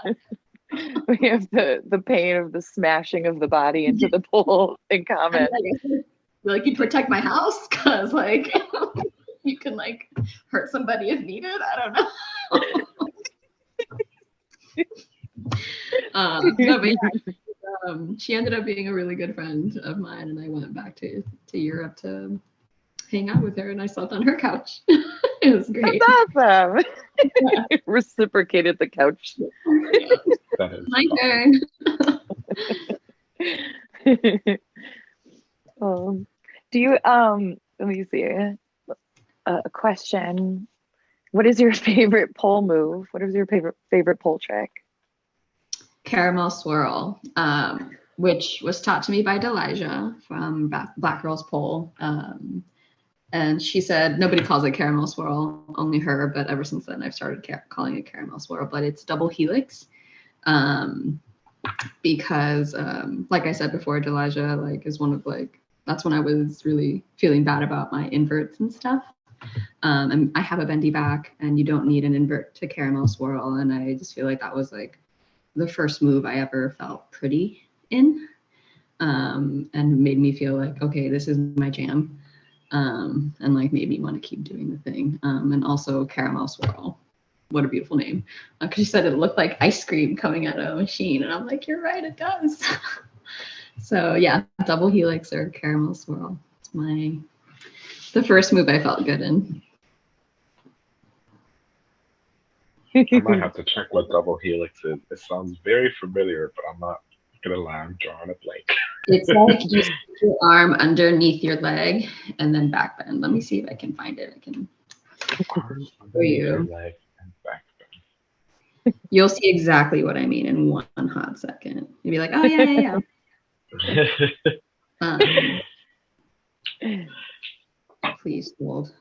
We have the the pain of the smashing of the body into the pole in common like you protect my house because like you can like hurt somebody if needed. I don't know. um, no, but yeah, um, she ended up being a really good friend of mine, and I went back to to Europe to hang out with her, and I slept on her couch. it was great. That's awesome. Yeah. Reciprocated the couch. My turn. Do you um let me see a, question what is your favorite pole move what is your favorite favorite pole trick caramel swirl um, which was taught to me by Delija from Black Girls Pole. Um, and she said nobody calls it caramel swirl, only her. But ever since then, I've started calling it caramel swirl. But it's double helix, um, because um, like I said before, Delija like is one of like that's when I was really feeling bad about my inverts and stuff. Um, and I have a bendy back, and you don't need an invert to caramel swirl. And I just feel like that was like the first move I ever felt pretty in, um, and made me feel like okay, this is my jam, um, and like made me want to keep doing the thing. Um, and also caramel swirl, what a beautiful name, because uh, she said it looked like ice cream coming out of a machine, and I'm like, you're right, it does. So yeah, double helix or caramel swirl. It's my the first move I felt good in. I might have to check what double helix is. It sounds very familiar, but I'm not gonna lie, I'm drawing a blank. it's like you your arm underneath your leg and then back bend. Let me see if I can find it. I can show you. You'll see exactly what I mean in one hot second. You'll be like, oh yeah, yeah, yeah um, please hold.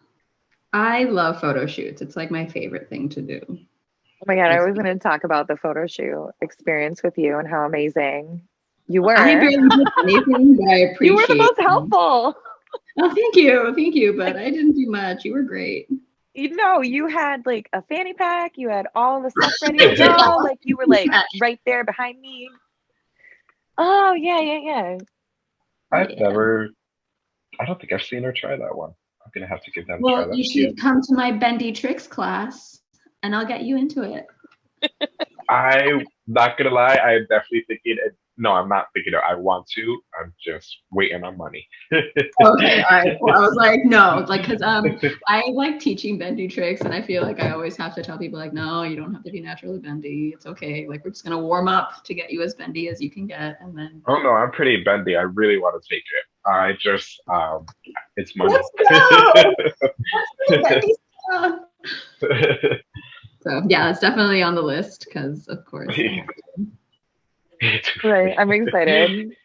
I love photo shoots. It's like my favorite thing to do. Oh my god, I was gonna talk about the photo shoot experience with you and how amazing you were. I barely did anything, but I appreciate You were the most helpful. Oh, thank you, thank you. But I didn't do much. You were great. You know, you had like a fanny pack. You had all the stuff ready to go. like you were like right there behind me. Oh yeah, yeah, yeah. I've Yeah. never. I don't think I've seen her try that one. I'm gonna have to give them a try. Well, That's you cute. should come to my bendy tricks class, and I'll get you into it. I'm not gonna lie. I'm definitely thinking. It, no, I'm not thinking it. I want to. I'm just waiting on money. Okay, all right. Well, I was like, no, like, cause um, I like teaching bendy tricks, and I feel like I always have to tell people like, no, you don't have to be naturally bendy. It's okay. Like, we're just gonna warm up to get you as bendy as you can get, and then. oh no, I'm pretty bendy. I really want to take it. I just um, it's money. Let's stuff. So yeah, it's definitely on the list because, of course. Right. I'm excited.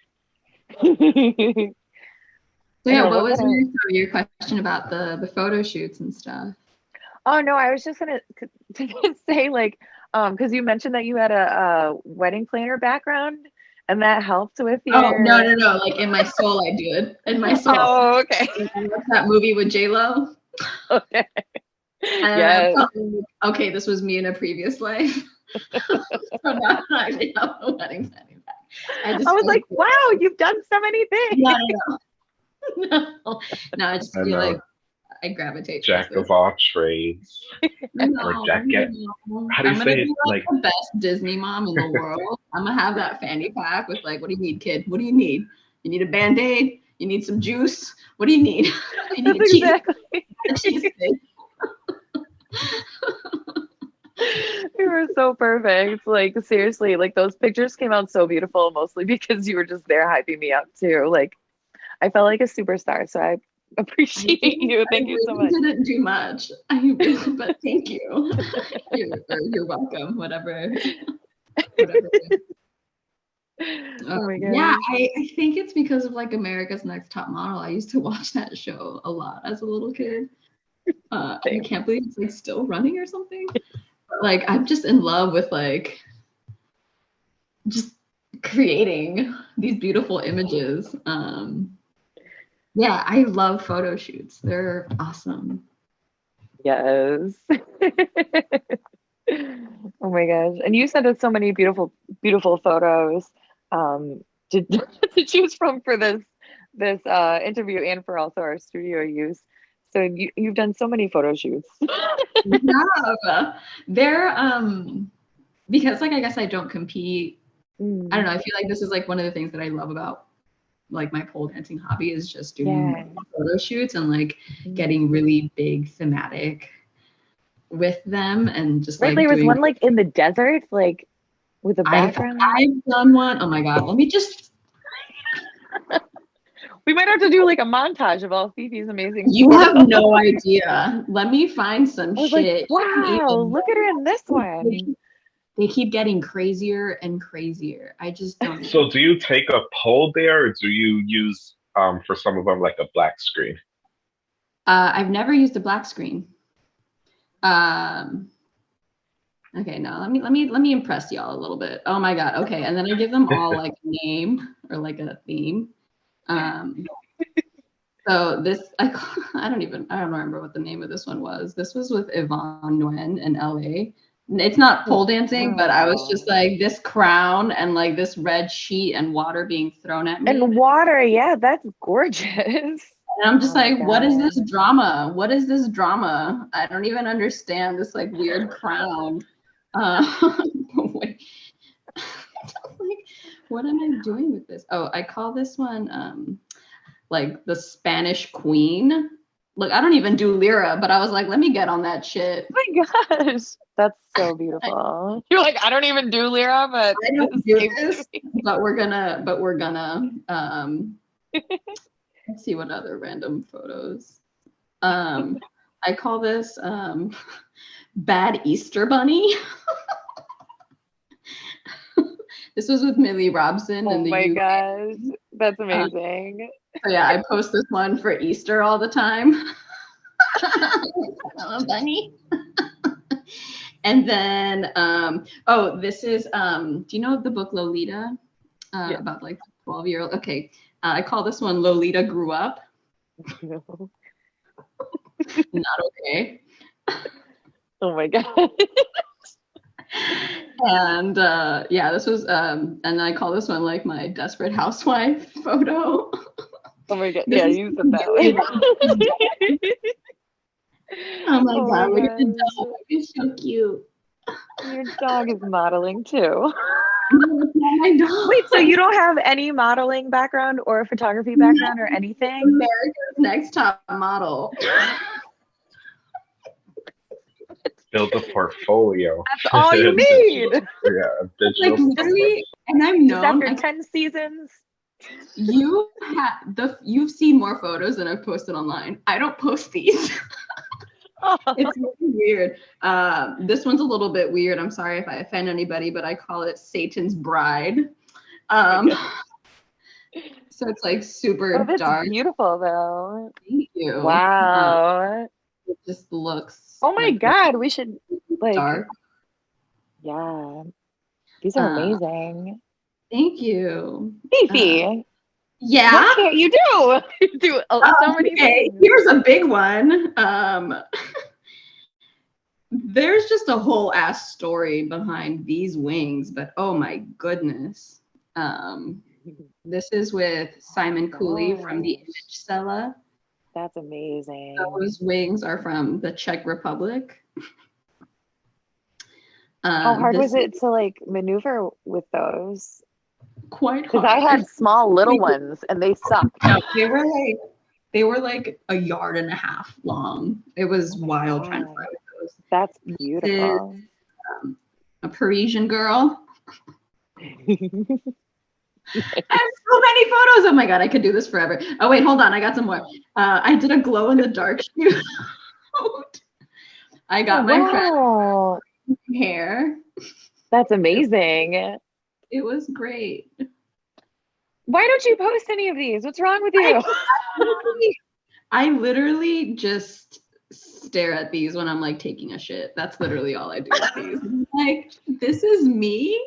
So yeah, what was your, your question about the the photo shoots and stuff? oh no, I was just gonna to say like, um, because you mentioned that you had a, a wedding planner background, and that helped with your. Oh no no no! Like in my soul, I did. In my soul, Oh, okay. What's that movie with J Lo? Okay. And Yes. Okay, this was me in a previous life. so now I actually have a wedding planning back. I just was feel like, wow, you've done so many things. no, no, no. no, no, I just I feel know. like I gravitate. Jack towards of all trades. No, or jacket. no. How do you I'm gonna say be it? like, Like- the best Disney mom in the world. I'm gonna have that fanny pack with like, what do you need, kid? What do you need? You need a band aid. You need some juice. What do you need? you need That's a cheese, exactly. a cheese stick. You were so perfect. Like seriously, like those pictures came out so beautiful, mostly because you were just there hyping me up too. Like I felt like a superstar. So I appreciate you. Thank I you so really much. didn't do much. I really, but thank you. you're, you're welcome. Whatever. whatever. Oh my Um, god. Yeah, I, I think it's because of like America's Next Top Model. I used to watch that show a lot as a little kid. Uh, I can't believe it's like still running or something. Like I'm just in love with like just creating these beautiful images. Um, yeah, I love photo shoots. They're awesome. Yes. oh my gosh. And you sent us so many beautiful, beautiful photos um to, to choose from for this this uh interview and for also our studio use. So you, you've done so many photo shoots. yeah, they're um because like I guess I don't compete Mm. I don't know. I feel like this is like one of the things that I love about like my pole dancing hobby is just doing Yeah. photo shoots and like Mm. getting really big thematic with them and just Right, like there was doing, one like in the desert, like with a background. I've done one. Oh my god. Let me just we might have to do like a montage of all Phoebe's amazing. you photos. have no idea. Let me find some I was shit. like, wow, even look at her in this They one. keep, they keep getting crazier and crazier. I just don't So do you take a pole there, or do you use um for some of them like a black screen? Uh, I've never used a black screen. Um, okay, now let me let me let me impress y'all a little bit. Oh my god. Okay, and then I give them all like a name or like a theme. Um, so this I I don't even I don't remember what the name of this one was. This was with Yvonne Nguyen in LA. It's not pole dancing, but I was just like this crown and like this red sheet and water being thrown at me. And water, yeah, that's gorgeous. And I'm just Oh like, what is this drama? What is this drama? I don't even understand this like weird crown. Uh, what am I doing with this? Oh, I call this one um, like the Spanish Queen. Look, I don't even do lyra, but I was like, let me get on that shit. Oh my gosh, that's so beautiful. You're like, I don't even do Lyra, but I don't do this. But we're gonna, but we're gonna. Um, let's see what other random photos. Um, I call this um, bad Easter bunny. this was with Millie Robson Oh in the my UK. gosh, that's amazing. So yeah, I post this one for Easter all the time. I'm a bunny. and then, um, oh, this is, um, do you know the book Lolita? Uh, yeah. About like 12 year old. Okay. Uh, I call this one Lolita Grew Up. Not okay. Oh my God. And uh, yeah, this was, um, and I call this one like my desperate housewife photo. Oh my God. This yeah, you said that. Way. Oh my oh God, look at the dog. It's so cute. Your dog is modeling too. Wait, so you don't have any modeling background or photography background or anything? America's Next Top Model. Build a portfolio. That's all you need. yeah, like literally, and I'm known after ten seasons. You have the you've seen more photos than I've posted online. I don't post these. it's really weird. Uh, this one's a little bit weird. I'm sorry if I offend anybody, but I call it Satan's Bride. Um, so it's like super oh, dark. Beautiful though. Thank you. Wow. Uh, it just looks. Oh my like god, we should like. Dark. Yeah, these are uh, amazing. Thank you, Fifi. Uh, yeah. What can't you do? you do so many okay. things. Here's a big one. Um, there's just a whole ass story behind these wings, but oh my goodness. Um, this is with Simon Cooley oh. from the Image Cella. That's amazing. Those wings are from the Czech Republic. Um, How hard was it to like maneuver with those? quite hard. because I had small little ones and they sucked. No, they were like they were like a yard and a half long. It was wild trying to fly with those. That's beautiful. Um, a Parisian girl. I have so many photos. Oh my god, I could do this forever. Oh wait, hold on, I got some more. Uh, I did a glow in the dark shoot. I got my wow. hair. That's amazing. It was great. Why don't you post any of these? What's wrong with you? I literally just stare at these when I'm like taking a shit. That's literally all I do with these. like, this is me.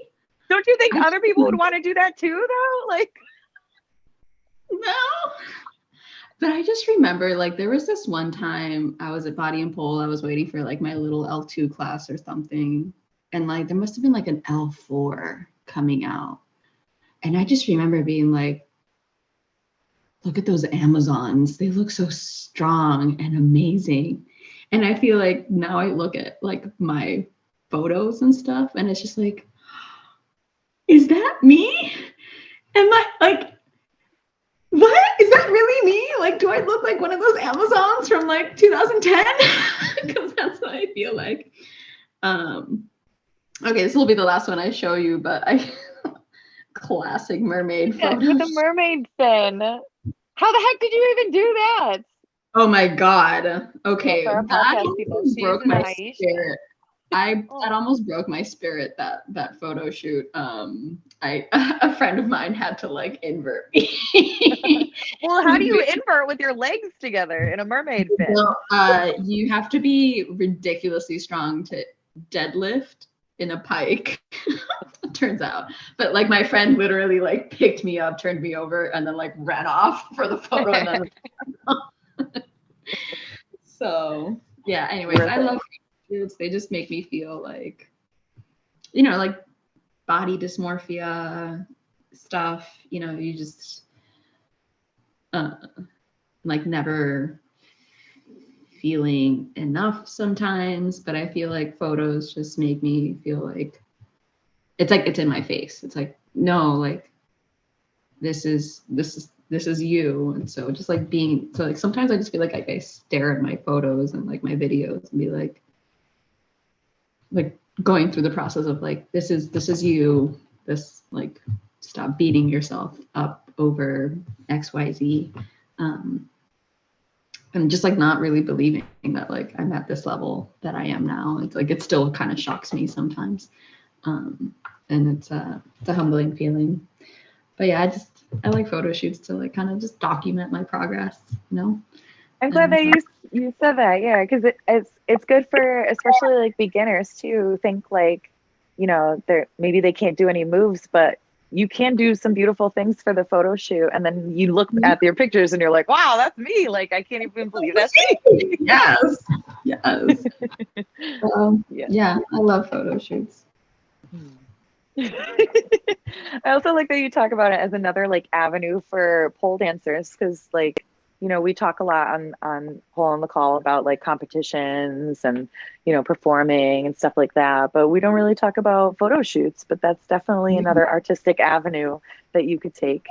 Don't you think other people would want to do that too, though? Like, no. But I just remember, like, there was this one time I was at Body and Pole. I was waiting for like my little L2 class or something. And like, there must have been like an L4 coming out. And I just remember being like, look at those Amazons. They look so strong and amazing. And I feel like now I look at like my photos and stuff, and it's just like, is that me? Am I like, what? Is that really me? Like, do I look like one of those Amazons from like 2010? Because that's what I feel like. Um, Okay, this will be the last one I show you, but I classic mermaid yeah, photos. With the mermaid fin. How the heck did you even do that? Oh my god. Okay, that broke my spirit. I oh. that almost broke my spirit that that photo shoot. Um, I a friend of mine had to like invert me. well, how do you invert with your legs together in a mermaid fin? Well, uh, you have to be ridiculously strong to deadlift in a pike turns out but like my friend literally like picked me up turned me over and then like ran off for the photo and then so yeah anyways i love shoots they just make me feel like you know like body dysmorphia stuff you know you just uh like never feeling enough sometimes, but I feel like photos just make me feel like it's like it's in my face. It's like, no, like this is this is this is you. And so just like being so like sometimes I just feel like, like I stare at my photos and like my videos and be like like going through the process of like this is this is you. This like stop beating yourself up over XYZ. Um and just like not really believing that like I'm at this level that I am now. It's like it still kind of shocks me sometimes. Um, and it's a it's a humbling feeling. But yeah, I just I like photo shoots to like kind of just document my progress, you know. I'm glad that you You said that, yeah, because it, it's it's good for especially like beginners too. Think like, you know, they're maybe they can't do any moves, but you can do some beautiful things for the photo shoot and then you look mm-hmm. at your pictures and you're like wow that's me like i can't even believe that's me yes yes um, yeah. yeah i love photo shoots i also like that you talk about it as another like avenue for pole dancers because like you know, we talk a lot on on Pole on the Call about like competitions and you know performing and stuff like that, but we don't really talk about photo shoots. But that's definitely mm-hmm. another artistic avenue that you could take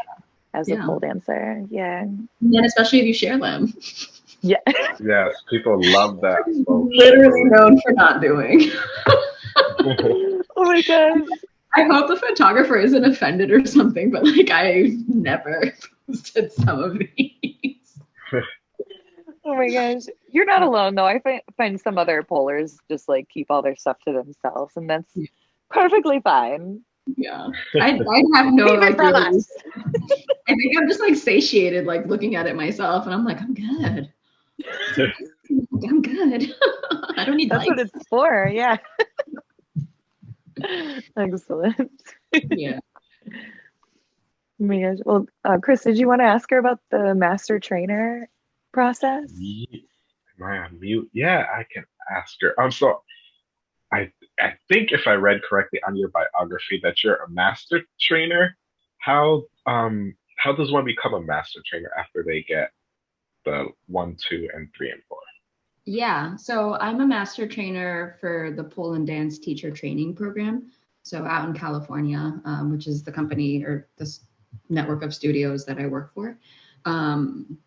as yeah. a pole dancer. Yeah, and especially if you share them. Yeah. yes, people love that. Literally known for not doing. oh my god. I hope the photographer isn't offended or something, but like I never posted some of these oh my gosh. You're not alone though. I find, find some other polars just like keep all their stuff to themselves and that's perfectly fine. Yeah. I, I have no like, really, I think I'm just like satiated, like looking at it myself and I'm like, I'm good. I'm good. I don't need That's likes. what it's for. Yeah. Excellent. Yeah. Oh my gosh. Well, uh, Chris, did you want to ask her about the master trainer process? Yeah. Am I on mute? Yeah, I can ask her. Um, so I I think if I read correctly on your biography that you're a master trainer. How um how does one become a master trainer after they get the one, two, and three and four? Yeah, so I'm a master trainer for the pole and dance teacher training program. So out in California, um, which is the company or this network of studios that I work for. Um,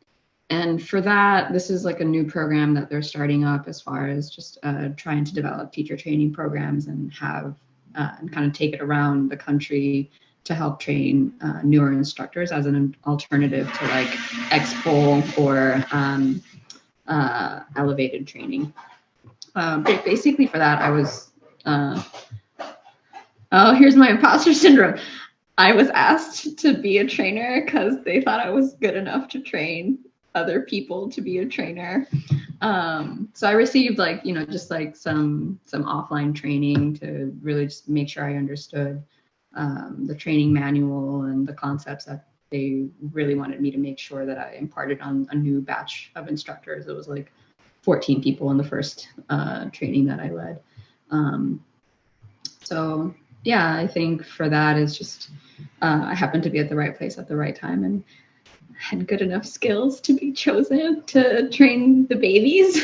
and for that, this is like a new program that they're starting up as far as just uh, trying to develop teacher training programs and have uh, and kind of take it around the country to help train uh, newer instructors as an alternative to like X-Pole or um, uh, elevated training. Um, basically, for that, I was. Uh, oh, here's my imposter syndrome. I was asked to be a trainer because they thought I was good enough to train other people to be a trainer. Um, so I received like, you know, just like some some offline training to really just make sure I understood um, the training manual and the concepts that they really wanted me to make sure that I imparted on a new batch of instructors. It was like 14 people in the first uh, training that I led. Um, so yeah, I think for that is just uh, I happened to be at the right place at the right time and had good enough skills to be chosen to train the babies,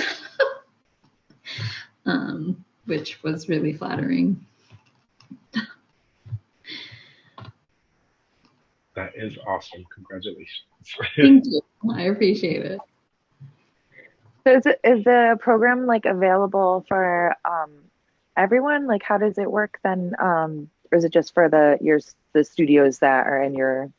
um, which was really flattering. That is awesome. Congratulations. Thank you. I appreciate it. So is, it, is the program like available for um, everyone? Like, how does it work then? Um, or is it just for the your the studios that are in your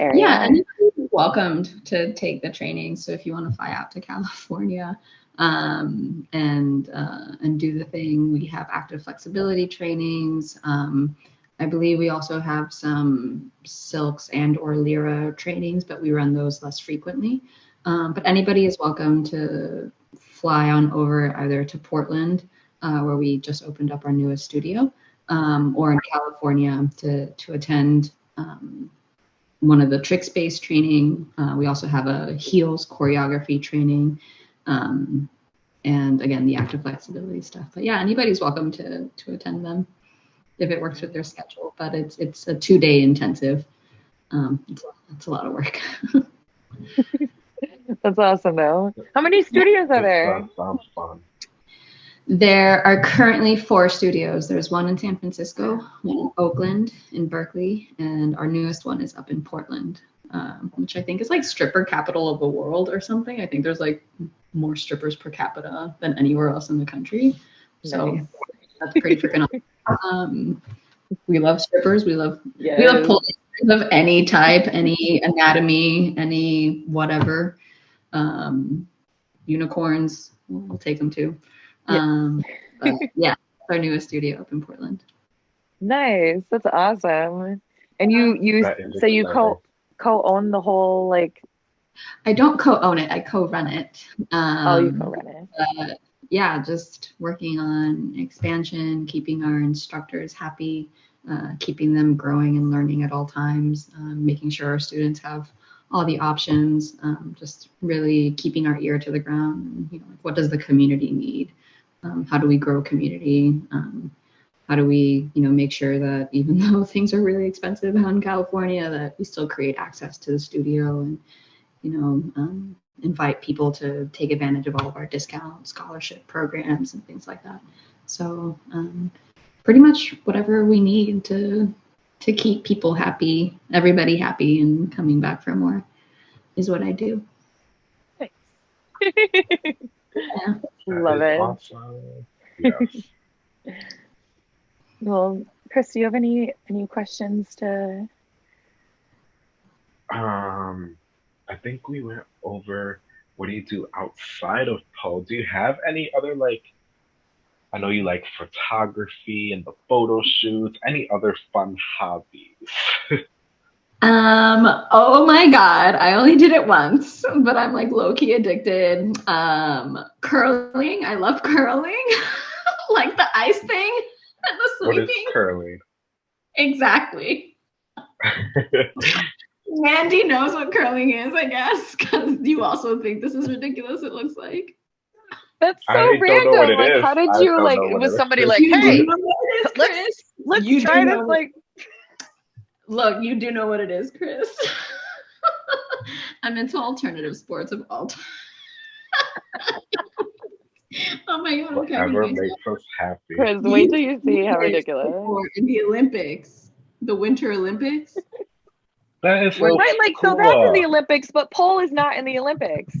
area? Yeah, anybody's welcomed to take the training. So if you want to fly out to California um, and uh, and do the thing, we have active flexibility trainings. Um, I believe we also have some silks and or lyra trainings, but we run those less frequently. Um, but anybody is welcome to fly on over either to Portland uh, where we just opened up our newest studio, um, or in California to, to attend um, one of the tricks based training. Uh, we also have a heels choreography training. Um, and again, the active flexibility stuff. But yeah, anybody's welcome to, to attend them if it works with their schedule. But it's it's a two day intensive. Um, it's, it's a lot of work. That's awesome, though. How many studios are there? Sounds fun. There are currently four studios. There's one in San Francisco, one in Oakland, in Berkeley, and our newest one is up in Portland, um, which I think is like stripper capital of the world or something. I think there's like more strippers per capita than anywhere else in the country. So nice. that's pretty freaking awesome. Um, we love strippers. We love yes. we love of any type, any anatomy, any whatever. Um, unicorns, we'll take them too. Um, but yeah, our newest studio up in Portland. Nice, that's awesome. And you you so you co co own the whole like I don't co-own it. I co-run it. Um, oh, you um, co-run it. yeah, just working on expansion, keeping our instructors happy, uh, keeping them growing and learning at all times, um, making sure our students have all the options, um, just really keeping our ear to the ground. And, you know, like what does the community need? Um, how do we grow community? Um, how do we, you know, make sure that even though things are really expensive out in California, that we still create access to the studio and, you know, um, invite people to take advantage of all of our discount scholarship programs and things like that. So um, pretty much whatever we need to to keep people happy, everybody happy, and coming back for more is what I do. Thanks. yeah. Love it. Awesome. Yes. well, Chris, do you have any any questions to? Um, I think we went over what do you do outside of pole. Do you have any other like I know you like photography and the photo shoots. Any other fun hobbies? um, oh my god, I only did it once, but I'm like low key addicted. Um, curling, I love curling. like the ice thing and the sweeping. What is curling? Exactly. Mandy knows what curling is, I guess, because you also think this is ridiculous. It looks like. That's so random. Like, how did you like? Was somebody like, "Hey, let's let's you try this"? Like, look, you do know what it is, Chris. I'm into alternative sports of all time. oh my god! Whatever makes us happy. Chris, wait till you see how ridiculous. In the Olympics, the Winter Olympics. That is so right, like cool. so that's in the Olympics, but pole is not in the Olympics.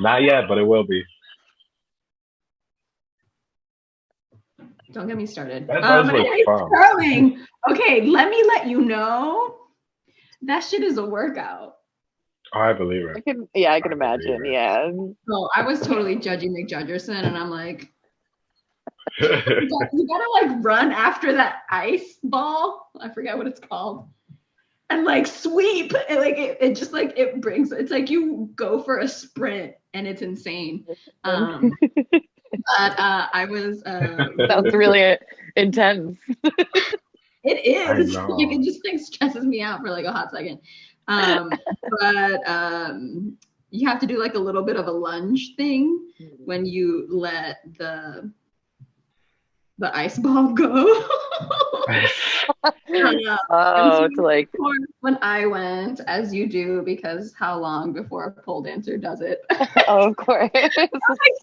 Not yet, but it will be. Don't get me started. That does um, look fun. Curling. Okay, let me let you know. That shit is a workout. Oh, I believe it. I can, yeah, I can I imagine. Yeah. So I was totally judging McJudgerson, and I'm like, you, gotta, you gotta like run after that ice ball. I forget what it's called. And like sweep, and like it, it just like it brings. It's like you go for a sprint, and it's insane. Um, but uh, I was. Uh, Sounds really intense. it is. Like it just like stresses me out for like a hot second. Um, but um, you have to do like a little bit of a lunge thing when you let the the ice ball go. Uh, oh, to like when I went, as you do, because how long before a pole dancer does it? oh, of course.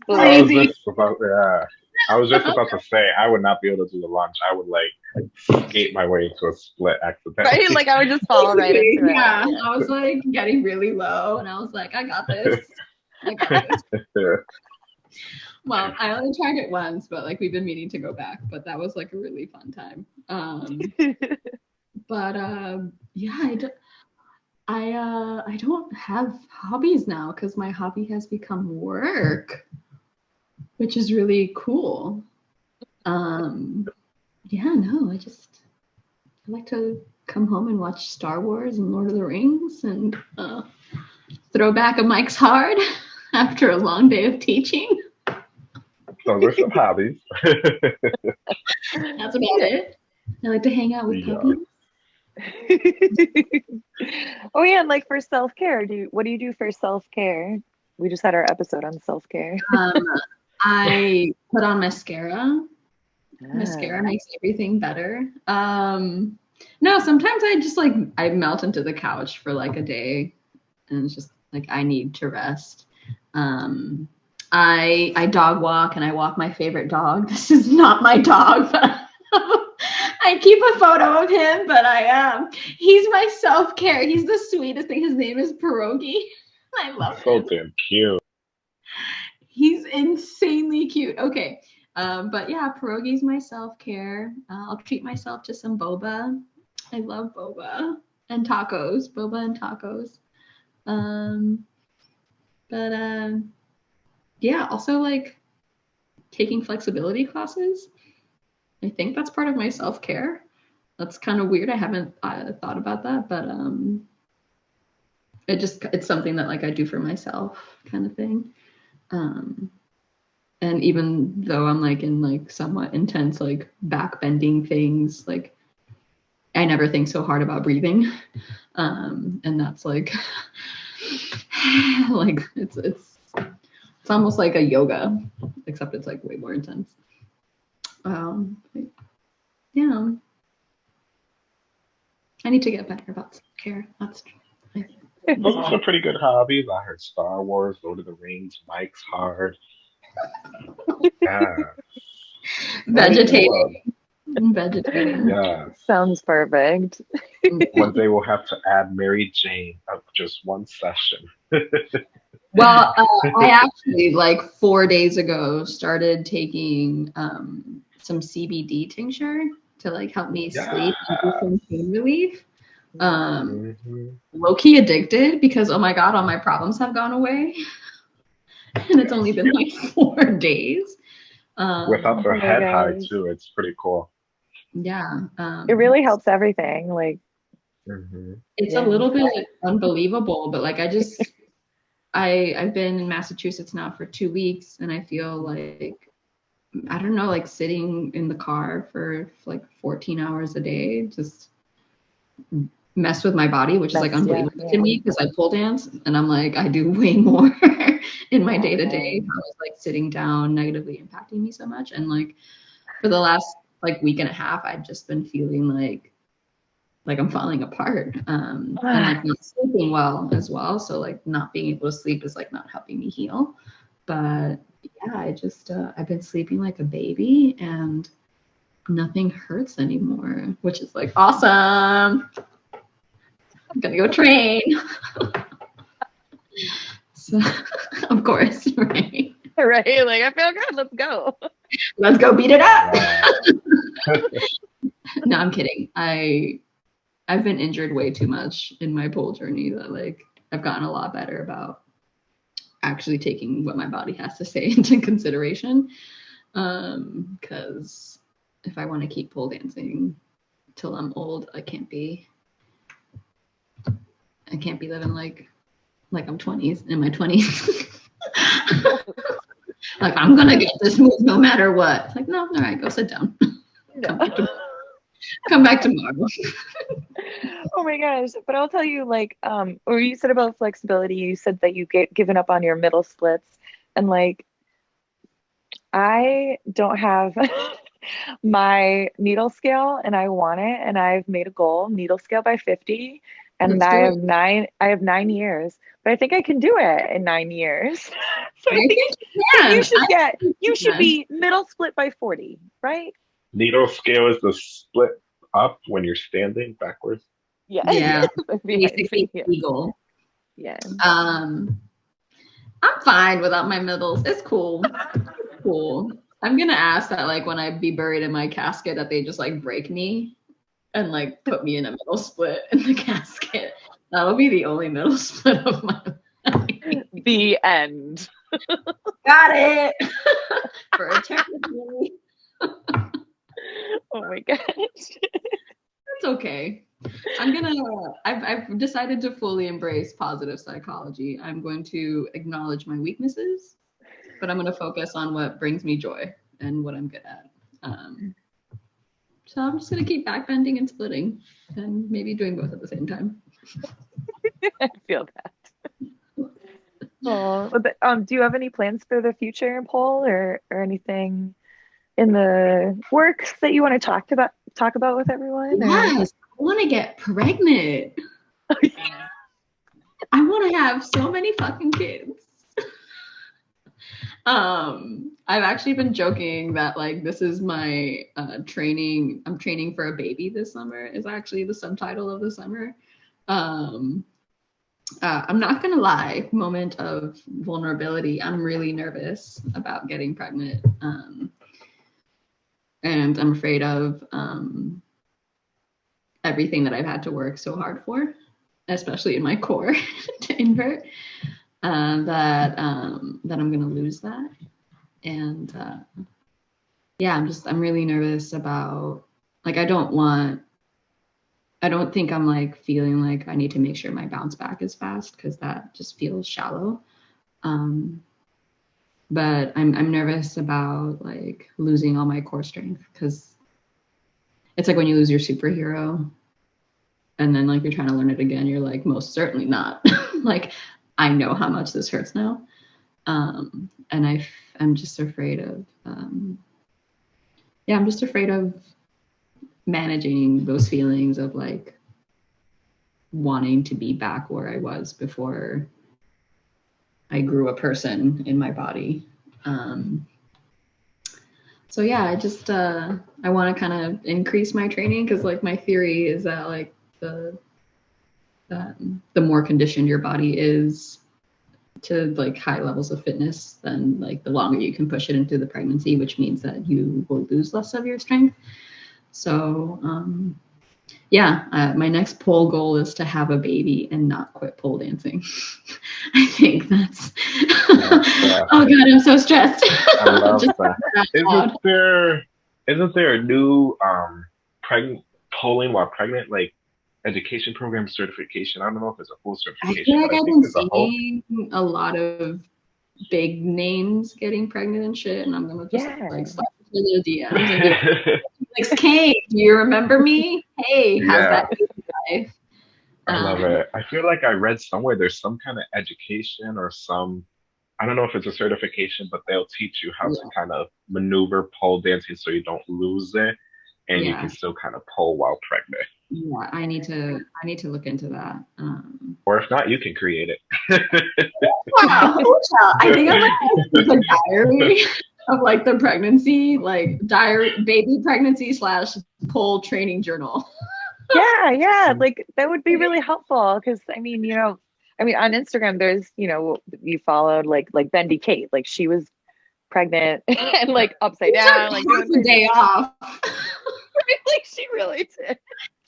I was just about, yeah. I was just about to say I would not be able to do the lunge. I would like skate my way into a split accidentally. Right, like I would just fall right into it. Yeah, I was like getting really low, and I was like, I got this. I got this. Well, I only tried it once, but like we've been meaning to go back. But that was like a really fun time. Um, but um, yeah, I, do, I uh, I don't have hobbies now because my hobby has become work, which is really cool. Um, yeah, no, I just I like to come home and watch Star Wars and Lord of the Rings and uh, throw back a Mike's Hard after a long day of teaching. Those are some hobbies. That's about it. I like to hang out with yeah. puppies. oh yeah, and like for self care, do you, what do you do for self care? We just had our episode on self care. um, I put on mascara. Mascara makes everything better. Um, no, sometimes I just like I melt into the couch for like a day, and it's just like I need to rest. Um, I I dog walk and I walk my favorite dog. This is not my dog, but I keep a photo of him, but I am. Um, he's my self care. He's the sweetest thing. His name is Pierogi. I love so him. So damn cute. He's insanely cute. Okay. Um, but yeah, pierogi's my self care. Uh, I'll treat myself to some boba. I love boba and tacos. Boba and tacos. Um, but um, yeah, also like taking flexibility classes. I think that's part of my self care. That's kind of weird. I haven't uh, thought about that, but um, it just it's something that like I do for myself kind of thing. Um, and even though I'm like in like somewhat intense like back bending things, like I never think so hard about breathing. Um, and that's like like it's it's it's almost like a yoga, except it's like way more intense. Um, yeah. I need to get better about care. That's true. those are pretty good hobbies. I heard Star Wars, Lord of the Rings, Mike's Hard. Yeah. Vegetating. Vegetating. Yeah. Sounds perfect. One day we'll have to add Mary Jane of just one session. well, uh, I actually like four days ago started taking um, some CBD tincture to like help me yeah. sleep and do some pain relief. Um, mm-hmm. low key addicted because oh my god, all my problems have gone away, and it's only been like four days. Um, Without their oh head high too, it's pretty cool. Yeah, um, it really helps everything. Like, mm-hmm. it's yeah. a little bit unbelievable, but like I just, I I've been in Massachusetts now for two weeks, and I feel like I don't know, like sitting in the car for like 14 hours a day, just mess with my body, which That's, is like unbelievable yeah, yeah. to me because I pole dance and I'm like, I do way more in my day to day. How is like sitting down negatively impacting me so much. And like for the last like week and a half, I've just been feeling like like I'm falling apart. Um and like not sleeping well as well. So like not being able to sleep is like not helping me heal. But yeah, I just uh, I've been sleeping like a baby and nothing hurts anymore, which is like awesome. I'm gonna go train. so, of course, right? Right. Like I feel good. Let's go. Let's go beat it up. no, I'm kidding. I I've been injured way too much in my pole journey that like I've gotten a lot better about actually taking what my body has to say into consideration. Um, because if I want to keep pole dancing till I'm old, I can't be I can't be living like like I'm 20s in my 20s. like I'm gonna get this move no matter what. It's like no, all right, go sit down. Come back tomorrow. Come back tomorrow. oh my gosh! But I'll tell you, like, um, or you said about flexibility. You said that you get given up on your middle splits, and like, I don't have my needle scale, and I want it, and I've made a goal needle scale by 50 and I have nine. I have nine years, but I think I can do it in nine years. so I, I think, you, you should I get. You should be middle split by forty, right? Needle scale is the split up when you're standing backwards. Yeah. Yeah. Basically, eagle. Yeah. Um, I'm fine without my middles. It's cool. cool. I'm gonna ask that like when I be buried in my casket that they just like break me and like put me in a middle split in the casket. That'll be the only middle split of my life. The end. Got it. For eternity. oh my gosh. That's okay. I'm gonna I've I've decided to fully embrace positive psychology. I'm going to acknowledge my weaknesses, but I'm gonna focus on what brings me joy and what I'm good at. Um, so I'm just gonna keep backbending and splitting and maybe doing both at the same time. I feel that. Oh, but, um, do you have any plans for the future, Paul, or or anything in the works that you want to talk about talk about with everyone? Yes, I want to get pregnant. I want to have so many fucking kids. Um i've actually been joking that like this is my uh training i'm training for a baby this summer is actually the subtitle of the summer. Um uh, i'm not gonna lie moment of vulnerability i'm really nervous about getting pregnant um and i'm afraid of um everything that i've had to work so hard for especially in my core to invert uh, that um, that I'm gonna lose that, and uh, yeah, I'm just I'm really nervous about like I don't want I don't think I'm like feeling like I need to make sure my bounce back is fast because that just feels shallow. Um, but I'm I'm nervous about like losing all my core strength because it's like when you lose your superhero and then like you're trying to learn it again, you're like most certainly not. like I know how much this hurts now, um, and I'm just afraid of um, yeah I'm just afraid of managing those feelings of like wanting to be back where I was before I grew a person in my body. Um, so yeah, I just uh, I want to kind of increase my training because like my theory is that like the um, the more conditioned your body is to like high levels of fitness, then like the longer you can push it into the pregnancy, which means that you will lose less of your strength. So um, yeah, uh, my next pole goal is to have a baby and not quit pole dancing. I think that's. oh god, I'm so stressed. I love that. Isn't there isn't there a new um pregnant polling while pregnant like education program certification? I don't know if it's a full certification. I feel like I've been seeing a, a, lot of big names getting pregnant and shit, and I'm gonna just yeah. like slap the DMs. like, Kate, do you remember me? Hey, how's yeah. that life? I love um, it. I feel like I read somewhere there's some kind of education or some I don't know if it's a certification, but they'll teach you how yeah. to kind of maneuver pole dancing so you don't lose it and yeah. you can still kind of pole while pregnant. Yeah, I need to I need to look into that. Um, or if not, you can create it. wow, I think I'm like a diary of like the pregnancy, like diary baby pregnancy slash pole training journal. yeah, yeah, like that would be really helpful because I mean, you know, I mean on Instagram there's, you know, you followed like like Bendy Kate, like she was pregnant and like upside down, like doing day off. like she really did.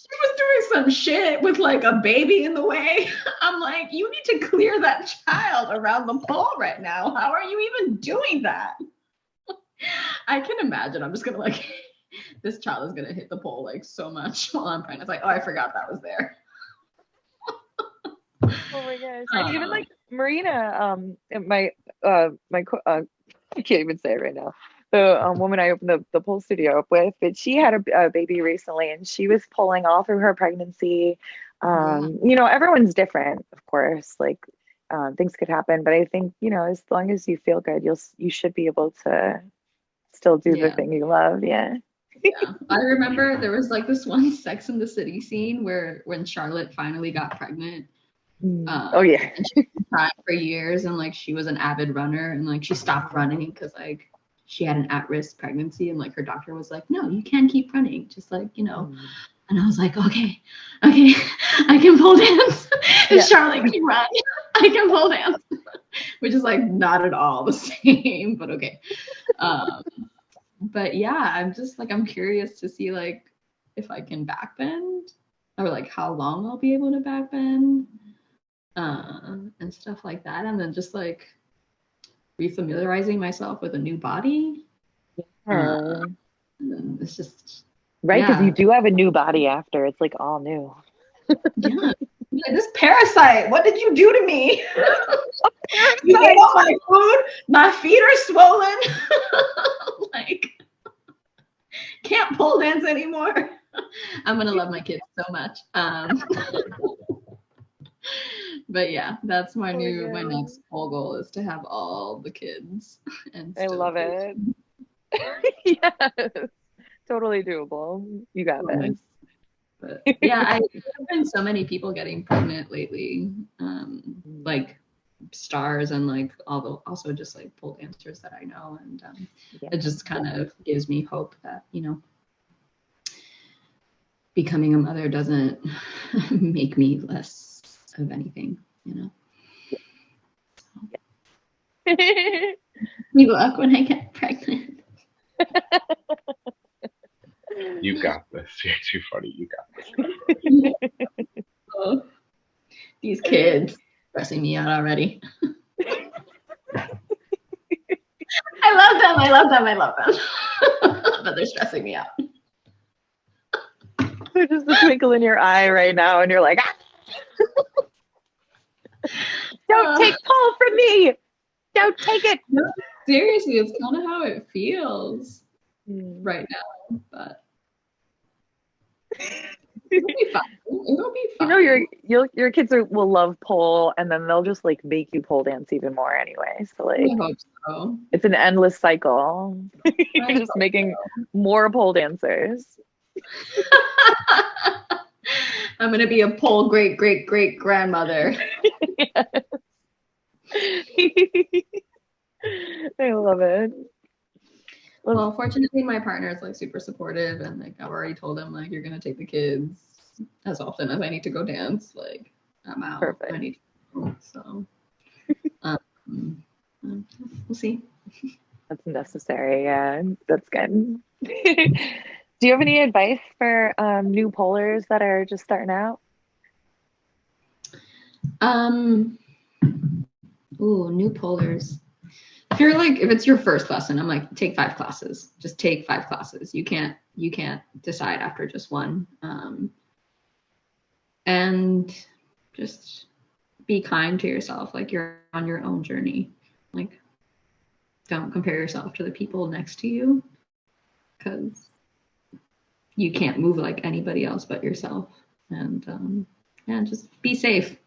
Was doing some shit with like a baby in the way. I'm like, you need to clear that child around the pole right now. How are you even doing that? I can imagine. I'm just gonna like, this child is gonna hit the pole like so much while I'm pregnant. It's like, oh, I forgot that was there. oh my gosh! And even like Marina, um, my uh, my uh, I can't even say it right now. The um, woman I opened the, the pole studio up with, but she had a, a baby recently, and she was pulling all through her pregnancy. Um, yeah. You know, everyone's different, of course. Like um, things could happen, but I think you know, as long as you feel good, you'll you should be able to still do yeah. the thing you love. Yeah. yeah. I remember there was like this one Sex in the City scene where when Charlotte finally got pregnant. Mm. Um, oh yeah. and she tried for years and like she was an avid runner and like she stopped running because like she had an at-risk pregnancy and like her doctor was like, no, you can keep running. Just like, you know. Mm. And I was like, okay, okay, I can pole dance. and yeah. Charlotte can run. I can pole dance. Which is like not at all the same, but okay. Um, but yeah, I'm just like I'm curious to see like if I can backbend or like how long I'll be able to backbend uh, and stuff like that, and then just like refamiliarizing myself with a new body. Yeah. Uh, it's just right because yeah. you do have a new body after it's like all new. yeah. Like, this parasite, what did you do to me? you ate all my food. My feet are swollen. like, can't pole dance anymore. I'm gonna love my kids so much. Um, but yeah, that's my oh, new my next pole goal is to have all the kids. And I love it. yes, totally doable. You got this. But yeah, I, have been so many people getting pregnant lately, um, like stars and like all the also just like pole dancers that I know, and um, yeah. it just kind of gives me hope that you know becoming a mother doesn't make me less of anything, you know. So. Good luck when I get pregnant. You got this. You're too funny. You got this. oh, these kids stressing me out already. I love them. I love them. I love them. but they're stressing me out. just the twinkle in your eye right now, and you're like, ah! don't uh, take pole from me. Don't take it. No, seriously, it's kind of how it feels mm. right now, but. It'll be fun. It'll be fun. You know, your your your kids are, will love pole, and then they'll just like make you pole dance even more anyway. So like, I hope so. It's an endless cycle. You're just making so. more pole dancers. I'm gonna be a pole great great great grandmother. I love it. Well, fortunately, my partner is like super supportive, and like I've already told him like you're gonna take the kids as often as I need to go dance. Like I'm out. Perfect. I need to so um, we'll see. That's necessary. Yeah, that's good. Do you have any advice for um, new polers that are just starting out? Um, ooh, new polers if you're like if it's your first lesson i'm like take five classes. Just take five classes. You can't you can't decide after just one. Um, and just be kind to yourself like you're on your own journey. Like don't compare yourself to the people next to you because you can't move like anybody else but yourself and um, yeah just be safe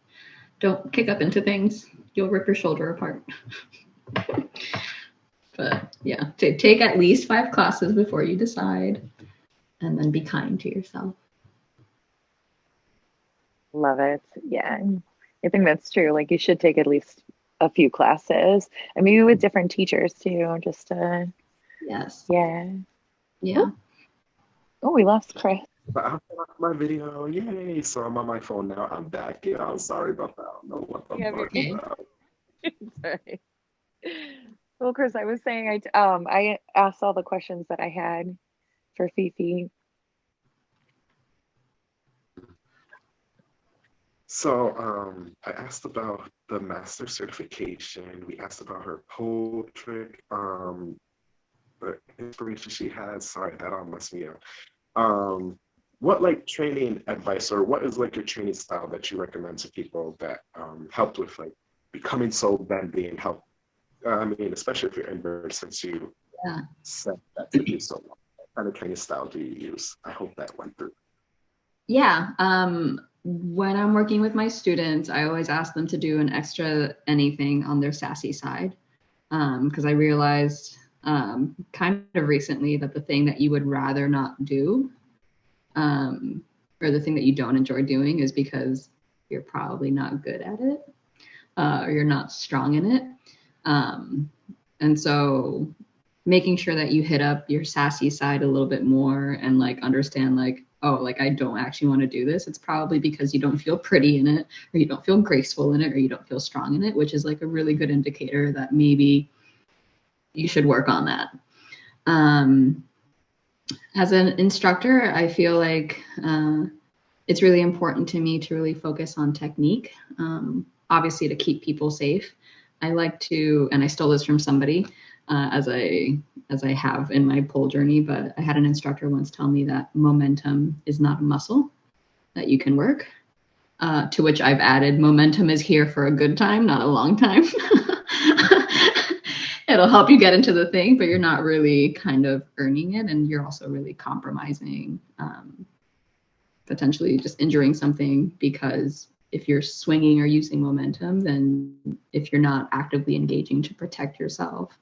don't kick up into things you'll rip your shoulder apart but yeah, t- take at least five classes before you decide, and then be kind to yourself. Love it. Yeah, I think that's true. Like you should take at least a few classes, and maybe with different teachers too, just to. Yes. Yeah. Yeah. Oh, we lost Chris. But I lost my video. Yay! So I'm on my phone now. I'm back. Yeah, I'm sorry about that. I don't know what the yeah, fuck okay. about. Sorry. Well, Chris, I was saying I um I asked all the questions that I had for Fifi. So um, I asked about the master certification. We asked about her pole trick, um, the inspiration she has. Sorry, that all messed me up. Um, what like training advice or what is like your training style that you recommend to people that um, helped with like becoming so bendy and help I mean, especially if you're invert, since you yeah. said that to you so long. What kind of training style do you use? I hope that went through. Yeah. Um, when I'm working with my students, I always ask them to do an extra anything on their sassy side Um, because um, I realized um, kind of recently that the thing that you would rather not do um, or the thing that you don't enjoy doing is because you're probably not good at it uh, or you're not strong in it. Um, and so making sure that you hit up your sassy side a little bit more and like understand like oh like i don't actually want to do this it's probably because you don't feel pretty in it or you don't feel graceful in it or you don't feel strong in it which is like a really good indicator that maybe you should work on that um, as an instructor i feel like uh, it's really important to me to really focus on technique um, obviously to keep people safe I like to, and I stole this from somebody, uh, as I as I have in my pole journey. But I had an instructor once tell me that momentum is not a muscle that you can work. Uh, to which I've added, momentum is here for a good time, not a long time. It'll help you get into the thing, but you're not really kind of earning it, and you're also really compromising, um, potentially just injuring something because if you're swinging or using momentum, then if you're not actively engaging to protect yourself,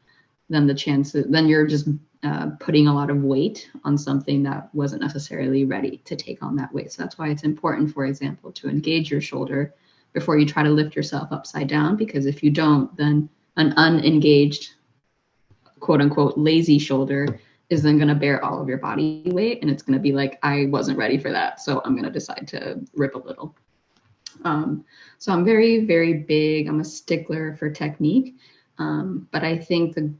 then the chances, then you're just uh, putting a lot of weight on something that wasn't necessarily ready to take on that weight. So that's why it's important, for example, to engage your shoulder before you try to lift yourself upside down, because if you don't, then an unengaged, quote unquote, lazy shoulder is then going to bear all of your body weight. And it's going to be like, I wasn't ready for that. So I'm going to decide to rip a little. Um, so I'm very, very big. I'm a stickler for technique. Um, but I think the,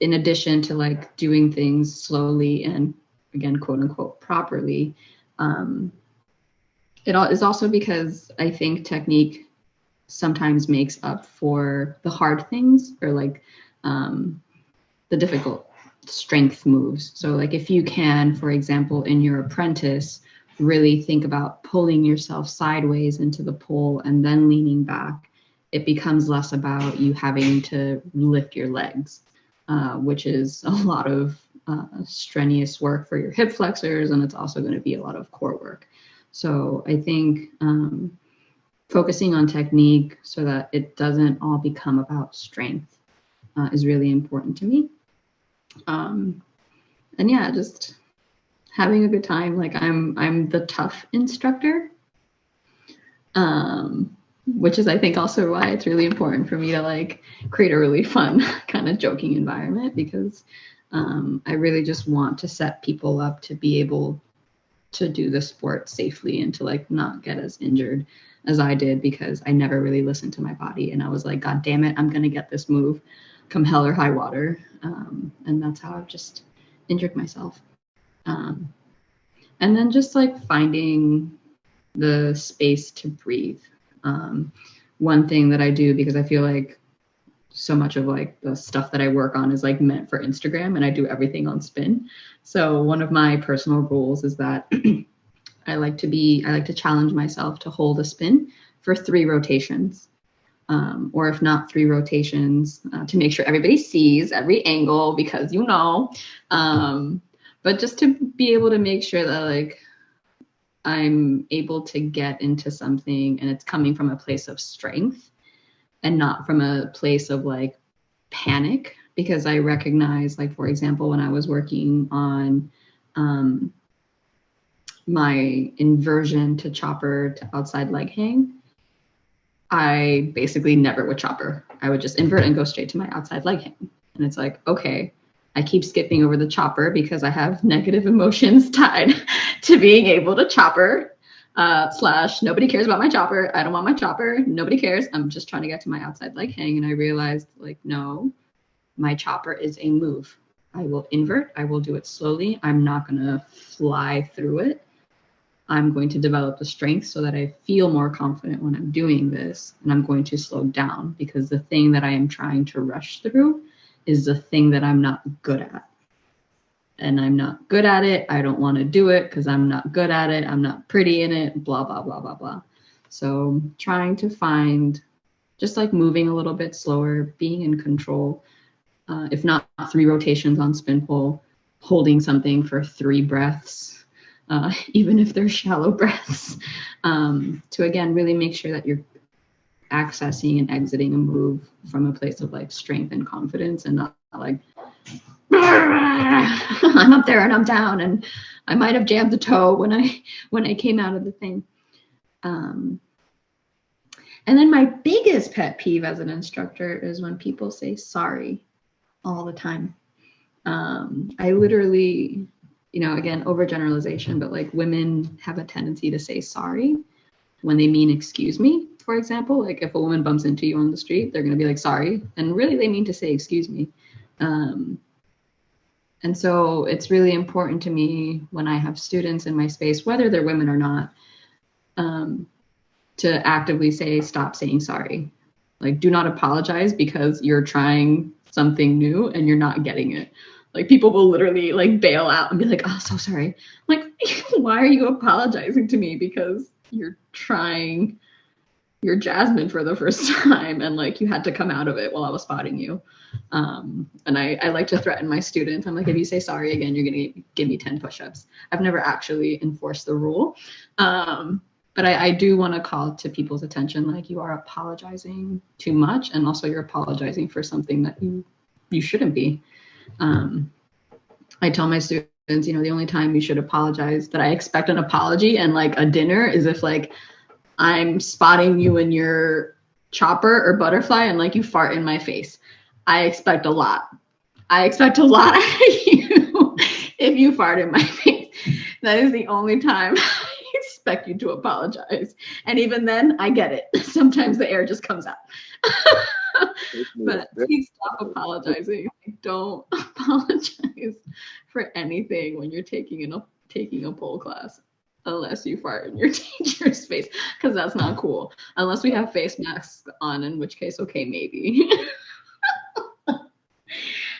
in addition to like doing things slowly and again, quote unquote, properly, um, it is also because I think technique sometimes makes up for the hard things or like um, the difficult strength moves. So like if you can, for example, in your apprentice, really think about pulling yourself sideways into the pole and then leaning back, it becomes less about you having to lift your legs, uh, which is a lot of uh, strenuous work for your hip flexors, and it's also going to be a lot of core work. So I think um, focusing on technique so that it doesn't all become about strength uh, is really important to me. Um, and yeah, just having a good time. Like I'm I'm the tough instructor. Um, which is I think also why it's really important for me to like create a really fun kind of joking environment because um, I really just want to set people up to be able to do the sport safely and to like not get as injured as I did because I never really listened to my body and I was like, God damn it, I'm gonna get this move, come hell or high water, um, and that's how I've just injured myself. Um, and then just like finding the space to breathe. Um, one thing that I do because I feel like so much of like the stuff that I work on is like meant for Instagram and I do everything on spin. So one of my personal rules is that I like to be I like to challenge myself to hold a spin for three rotations. Um, or if not three rotations uh, to make sure everybody sees every angle because you know. Um, but just to be able to make sure that like I'm able to get into something and it's coming from a place of strength and not from a place of like panic. Because I recognize like for example when I was working on um, my inversion to chopper to outside leg hang I basically never would chopper. I would just invert and go straight to my outside leg hang. And it's like, okay, I keep skipping over the chopper because I have negative emotions tied to being able to chopper. Uh, slash, nobody cares about my chopper. I don't want my chopper. Nobody cares. I'm just trying to get to my outside leg hang. And I realized, like, no, my chopper is a move. I will invert. I will do it slowly. I'm not going to fly through it. I'm going to develop the strength so that I feel more confident when I'm doing this. And I'm going to slow down because the thing that I am trying to rush through is the thing that I'm not good at. And I'm not good at it. I don't want to do it because I'm not good at it. I'm not pretty in it, blah, blah, blah, blah, blah. So trying to find just like moving a little bit slower, being in control. Uh, if not three rotations on spin pole, holding something for three breaths, uh, even if they're shallow breaths, um, to again really make sure that you're accessing and exiting a move from a place of like strength and confidence and not like I'm up there and I'm down and I might have jammed the toe when I when I came out of the thing. Um, and then my biggest pet peeve as an instructor is when people say sorry all the time. Um, I literally, you know, again, overgeneralization, but like women have a tendency to say sorry when they mean excuse me for example, like if a woman bumps into you on the street, they're going to be like, sorry. And really, they mean to say, excuse me. Um, and so it's really important to me when I have students in my space, whether they're women or not, um, to actively say, stop saying sorry. Like, do not apologize because you're trying something new and you're not getting it. Like, people will literally like bail out and be like, oh, so sorry. I'm like, why are you apologizing to me? Because you're trying you're Jasmine for the first time and like you had to come out of it while I was spotting you. Um, and I, I like to threaten my students. I'm like, if you say sorry again, you're gonna give me 10 push-ups. I've never actually enforced the rule. Um, but I, I do want to call to people's attention, like you are apologizing too much, and also you're apologizing for something that you you shouldn't be. Um, I tell my students, you know, the only time you should apologize that I expect an apology and like a dinner is if like I'm spotting you in your chopper or butterfly and like you fart in my face. I expect a lot. I expect a lot of you if you fart in my face. That is the only time I expect you to apologize. And even then, I get it. Sometimes the air just comes out. But please stop apologizing. Don't apologize for anything when you're taking a taking a pole class unless you fart in your teacher's face because that's not cool unless we have face masks on in which case okay maybe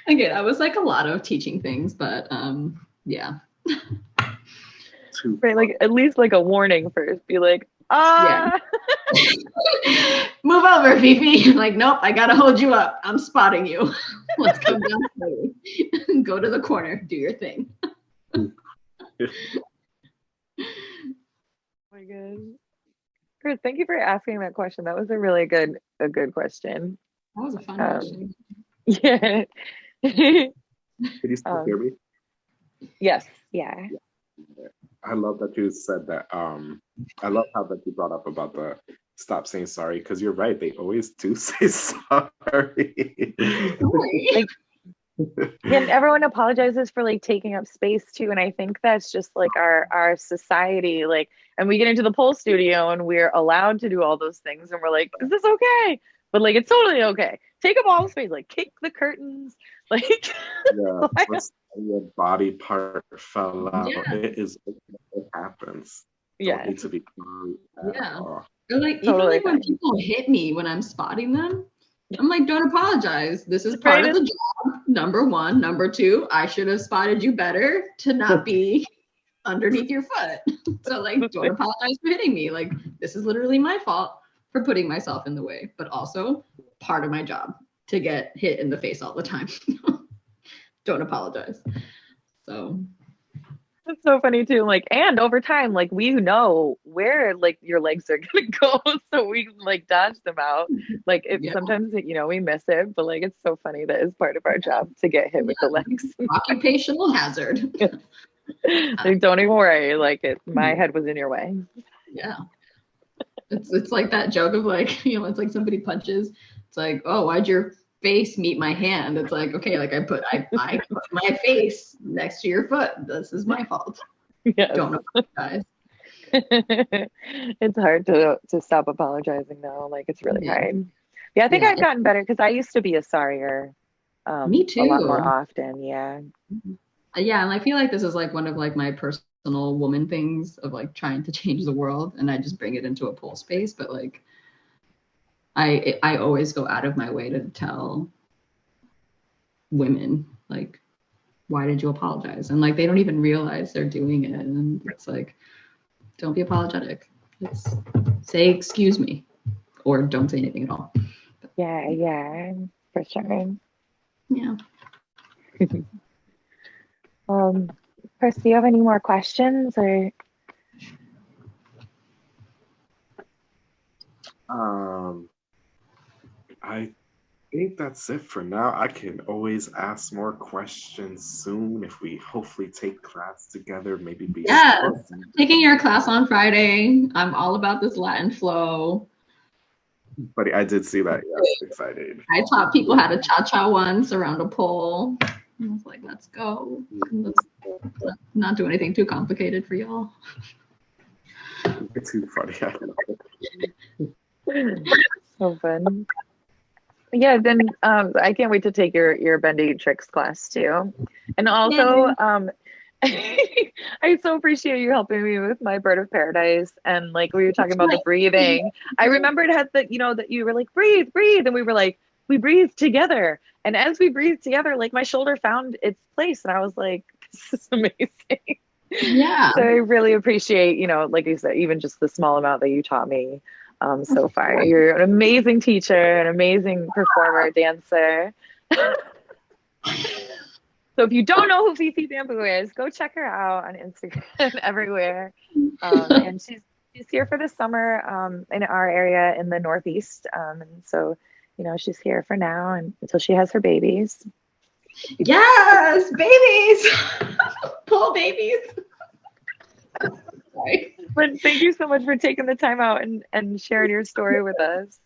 okay that was like a lot of teaching things but um yeah. Right, like at least like a warning first. Be like, ah. Yeah. Move over, Fifi. like, nope, I gotta hold you up. I'm spotting you. Let's come down slowly. Go to the corner. Do your thing. oh my god. Chris, thank you for asking that question. That was a really good a good question. That was a fun Um, question. Yeah. Can you still Um, hear me? yes. Yeah. I love that you said that. Um, I love how that you brought up about the stop saying sorry because you're right. They always do say sorry. Sorry. and everyone apologizes for like taking up space too and i think that's just like our our society like and we get into the pole studio and we're allowed to do all those things and we're like is this okay but like it's totally okay take up all the space like kick the curtains like yeah, what's- your body part fell out. Yeah. It is it happens. Don't yeah need to be sorry Yeah. all. Or like even like when people hit me when I'm spotting them, I'm like, don't apologize. This is part Right, of the job. Number one. Number two, I should have spotted you better to not be underneath your foot. So like don't apologize for hitting me. Like this is literally my fault for putting myself in the way, but also part of my job to get hit in the face all the time. don't apologize. So it's so funny too like and over time like we know where like your legs are gonna go so we like dodge them out like it Yeah. sometimes you know we miss it but like it's so funny that it's part of our job to get hit with the legs occupational hazard. like don't even worry like it my Mm-hmm. head was in your way Yeah. It's it's like that joke of like, you know, it's like somebody punches. It's like, oh, why'd your face meet my hand? It's like, okay, like I put I, I put my face next to your foot. This is my fault. yeah Don't apologize. it's hard to to stop apologizing though like it's really Yeah. hard yeah i think Yeah, i've gotten better because i used to be a sorrier um Me a lot more often yeah Uh, Yeah, and I feel like this is like one of like my personal woman things of like trying to change the world and I just bring it into a pole space, but like I I always go out of my way to tell women like why did you apologize? And like they don't even realize they're doing it and it's like don't be apologetic. It's say excuse me or don't say anything at all. yeah yeah for sure Yeah. um chris do you have any more questions or Um, I think that's it for now. I can always ask more questions soon if we hopefully take class together. Maybe be Yes. Taking your class on Friday. I'm all about this Latin flow. Buddy, I did see that. Yeah, I'm excited. I taught people how to cha cha once around a pole. I was like, let's go. Let's not do anything too complicated for y'all. It's too funny. I don't know. so fun yeah then um i can't wait to take your your bendy tricks class too and also um I so appreciate you helping me with my bird of paradise and like we were talking about the breathing. I remembered had that you know that you were like breathe, breathe, and we were like we breathed together. And as we breathed together, like my shoulder found its place, and I was like, this is amazing. Yeah. So I really appreciate you know, like you said, even just the small amount that you taught me um, so far. You're an amazing teacher, an amazing performer, dancer. So if you don't know who Fifi Bamboo is, go check her out on Instagram everywhere. Um, and she's she's here for the summer um, in our area in the Northeast. Um, and so, you know, she's here for now and until she has her babies. Yes, babies. Pull babies. Sorry. But thank you so much for taking the time out and, and sharing your story with us.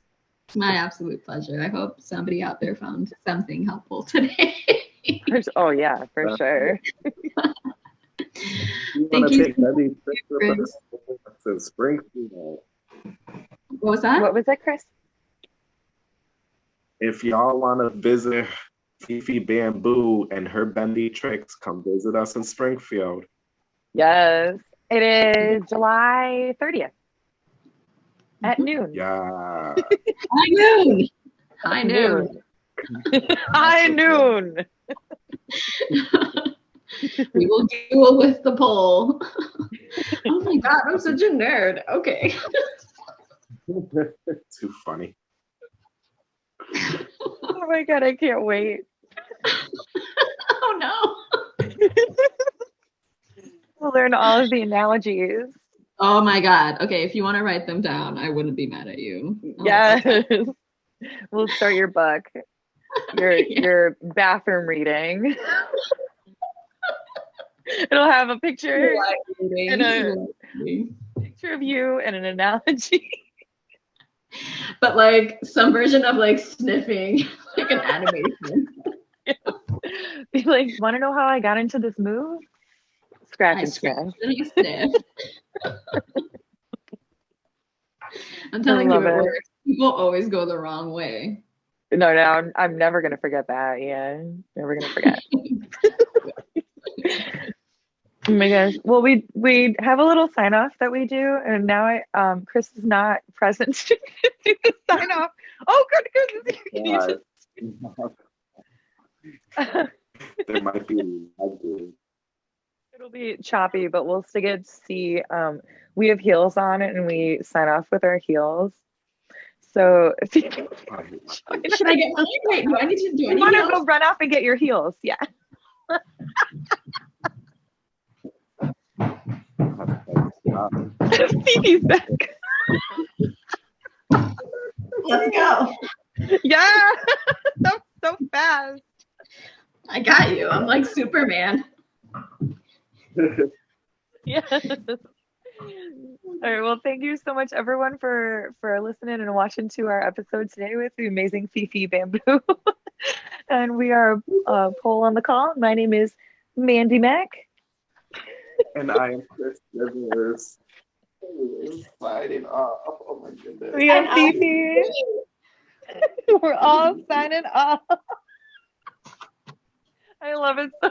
It's my absolute pleasure. I hope somebody out there found something helpful today. Oh yeah, for sure. You Thank you. take Friends. us Springfield? What was that? What was that, Chris? If y'all want to visit Fifi Bamboo and her bendy tricks, come visit us in Springfield. Yes, it is July 30th at mm-hmm. noon. Yeah. High noon. High noon. High noon. we will duel with the pole. oh my god, I'm such a nerd. Okay. Too funny. oh my god, I can't wait. oh no. We'll learn all of the analogies. Oh my god. Okay, if you want to write them down, I wouldn't be mad at you. Oh, yes. we'll start your book. Your yeah. your bathroom reading. It'll have a picture and a picture of you and an analogy. But like some version of like sniffing, like an animation. Be like, want to know how I got into this move? Scratch I and scratch. Sniff. I'm telling you, it, it works. People always go the wrong way. No, no, I'm, I'm never gonna forget that. Yeah, never gonna forget. Oh my gosh. Well, we we have a little sign off that we do, and now I um Chris is not present to do the sign off. Oh, good, good. Can you just... there might be. It'll be choppy, but we'll still get to see. Um, we have heels on it, and we sign off with our heels. So if you should I get mine? Wait, do I need to do you want to go run off and get your heels? Yeah. Phoebe's back. Let's go. Yeah, so so fast. I got you. I'm like Superman. yes. All right. Well, thank you so much, everyone, for for listening and watching to our episode today with the amazing Fifi Bamboo. and we are uh, Pole on the call. My name is Mandy Mack. and I am Chris Rivers. Signing off. Oh my goodness. We have Fifi. We're all signing off. I love it so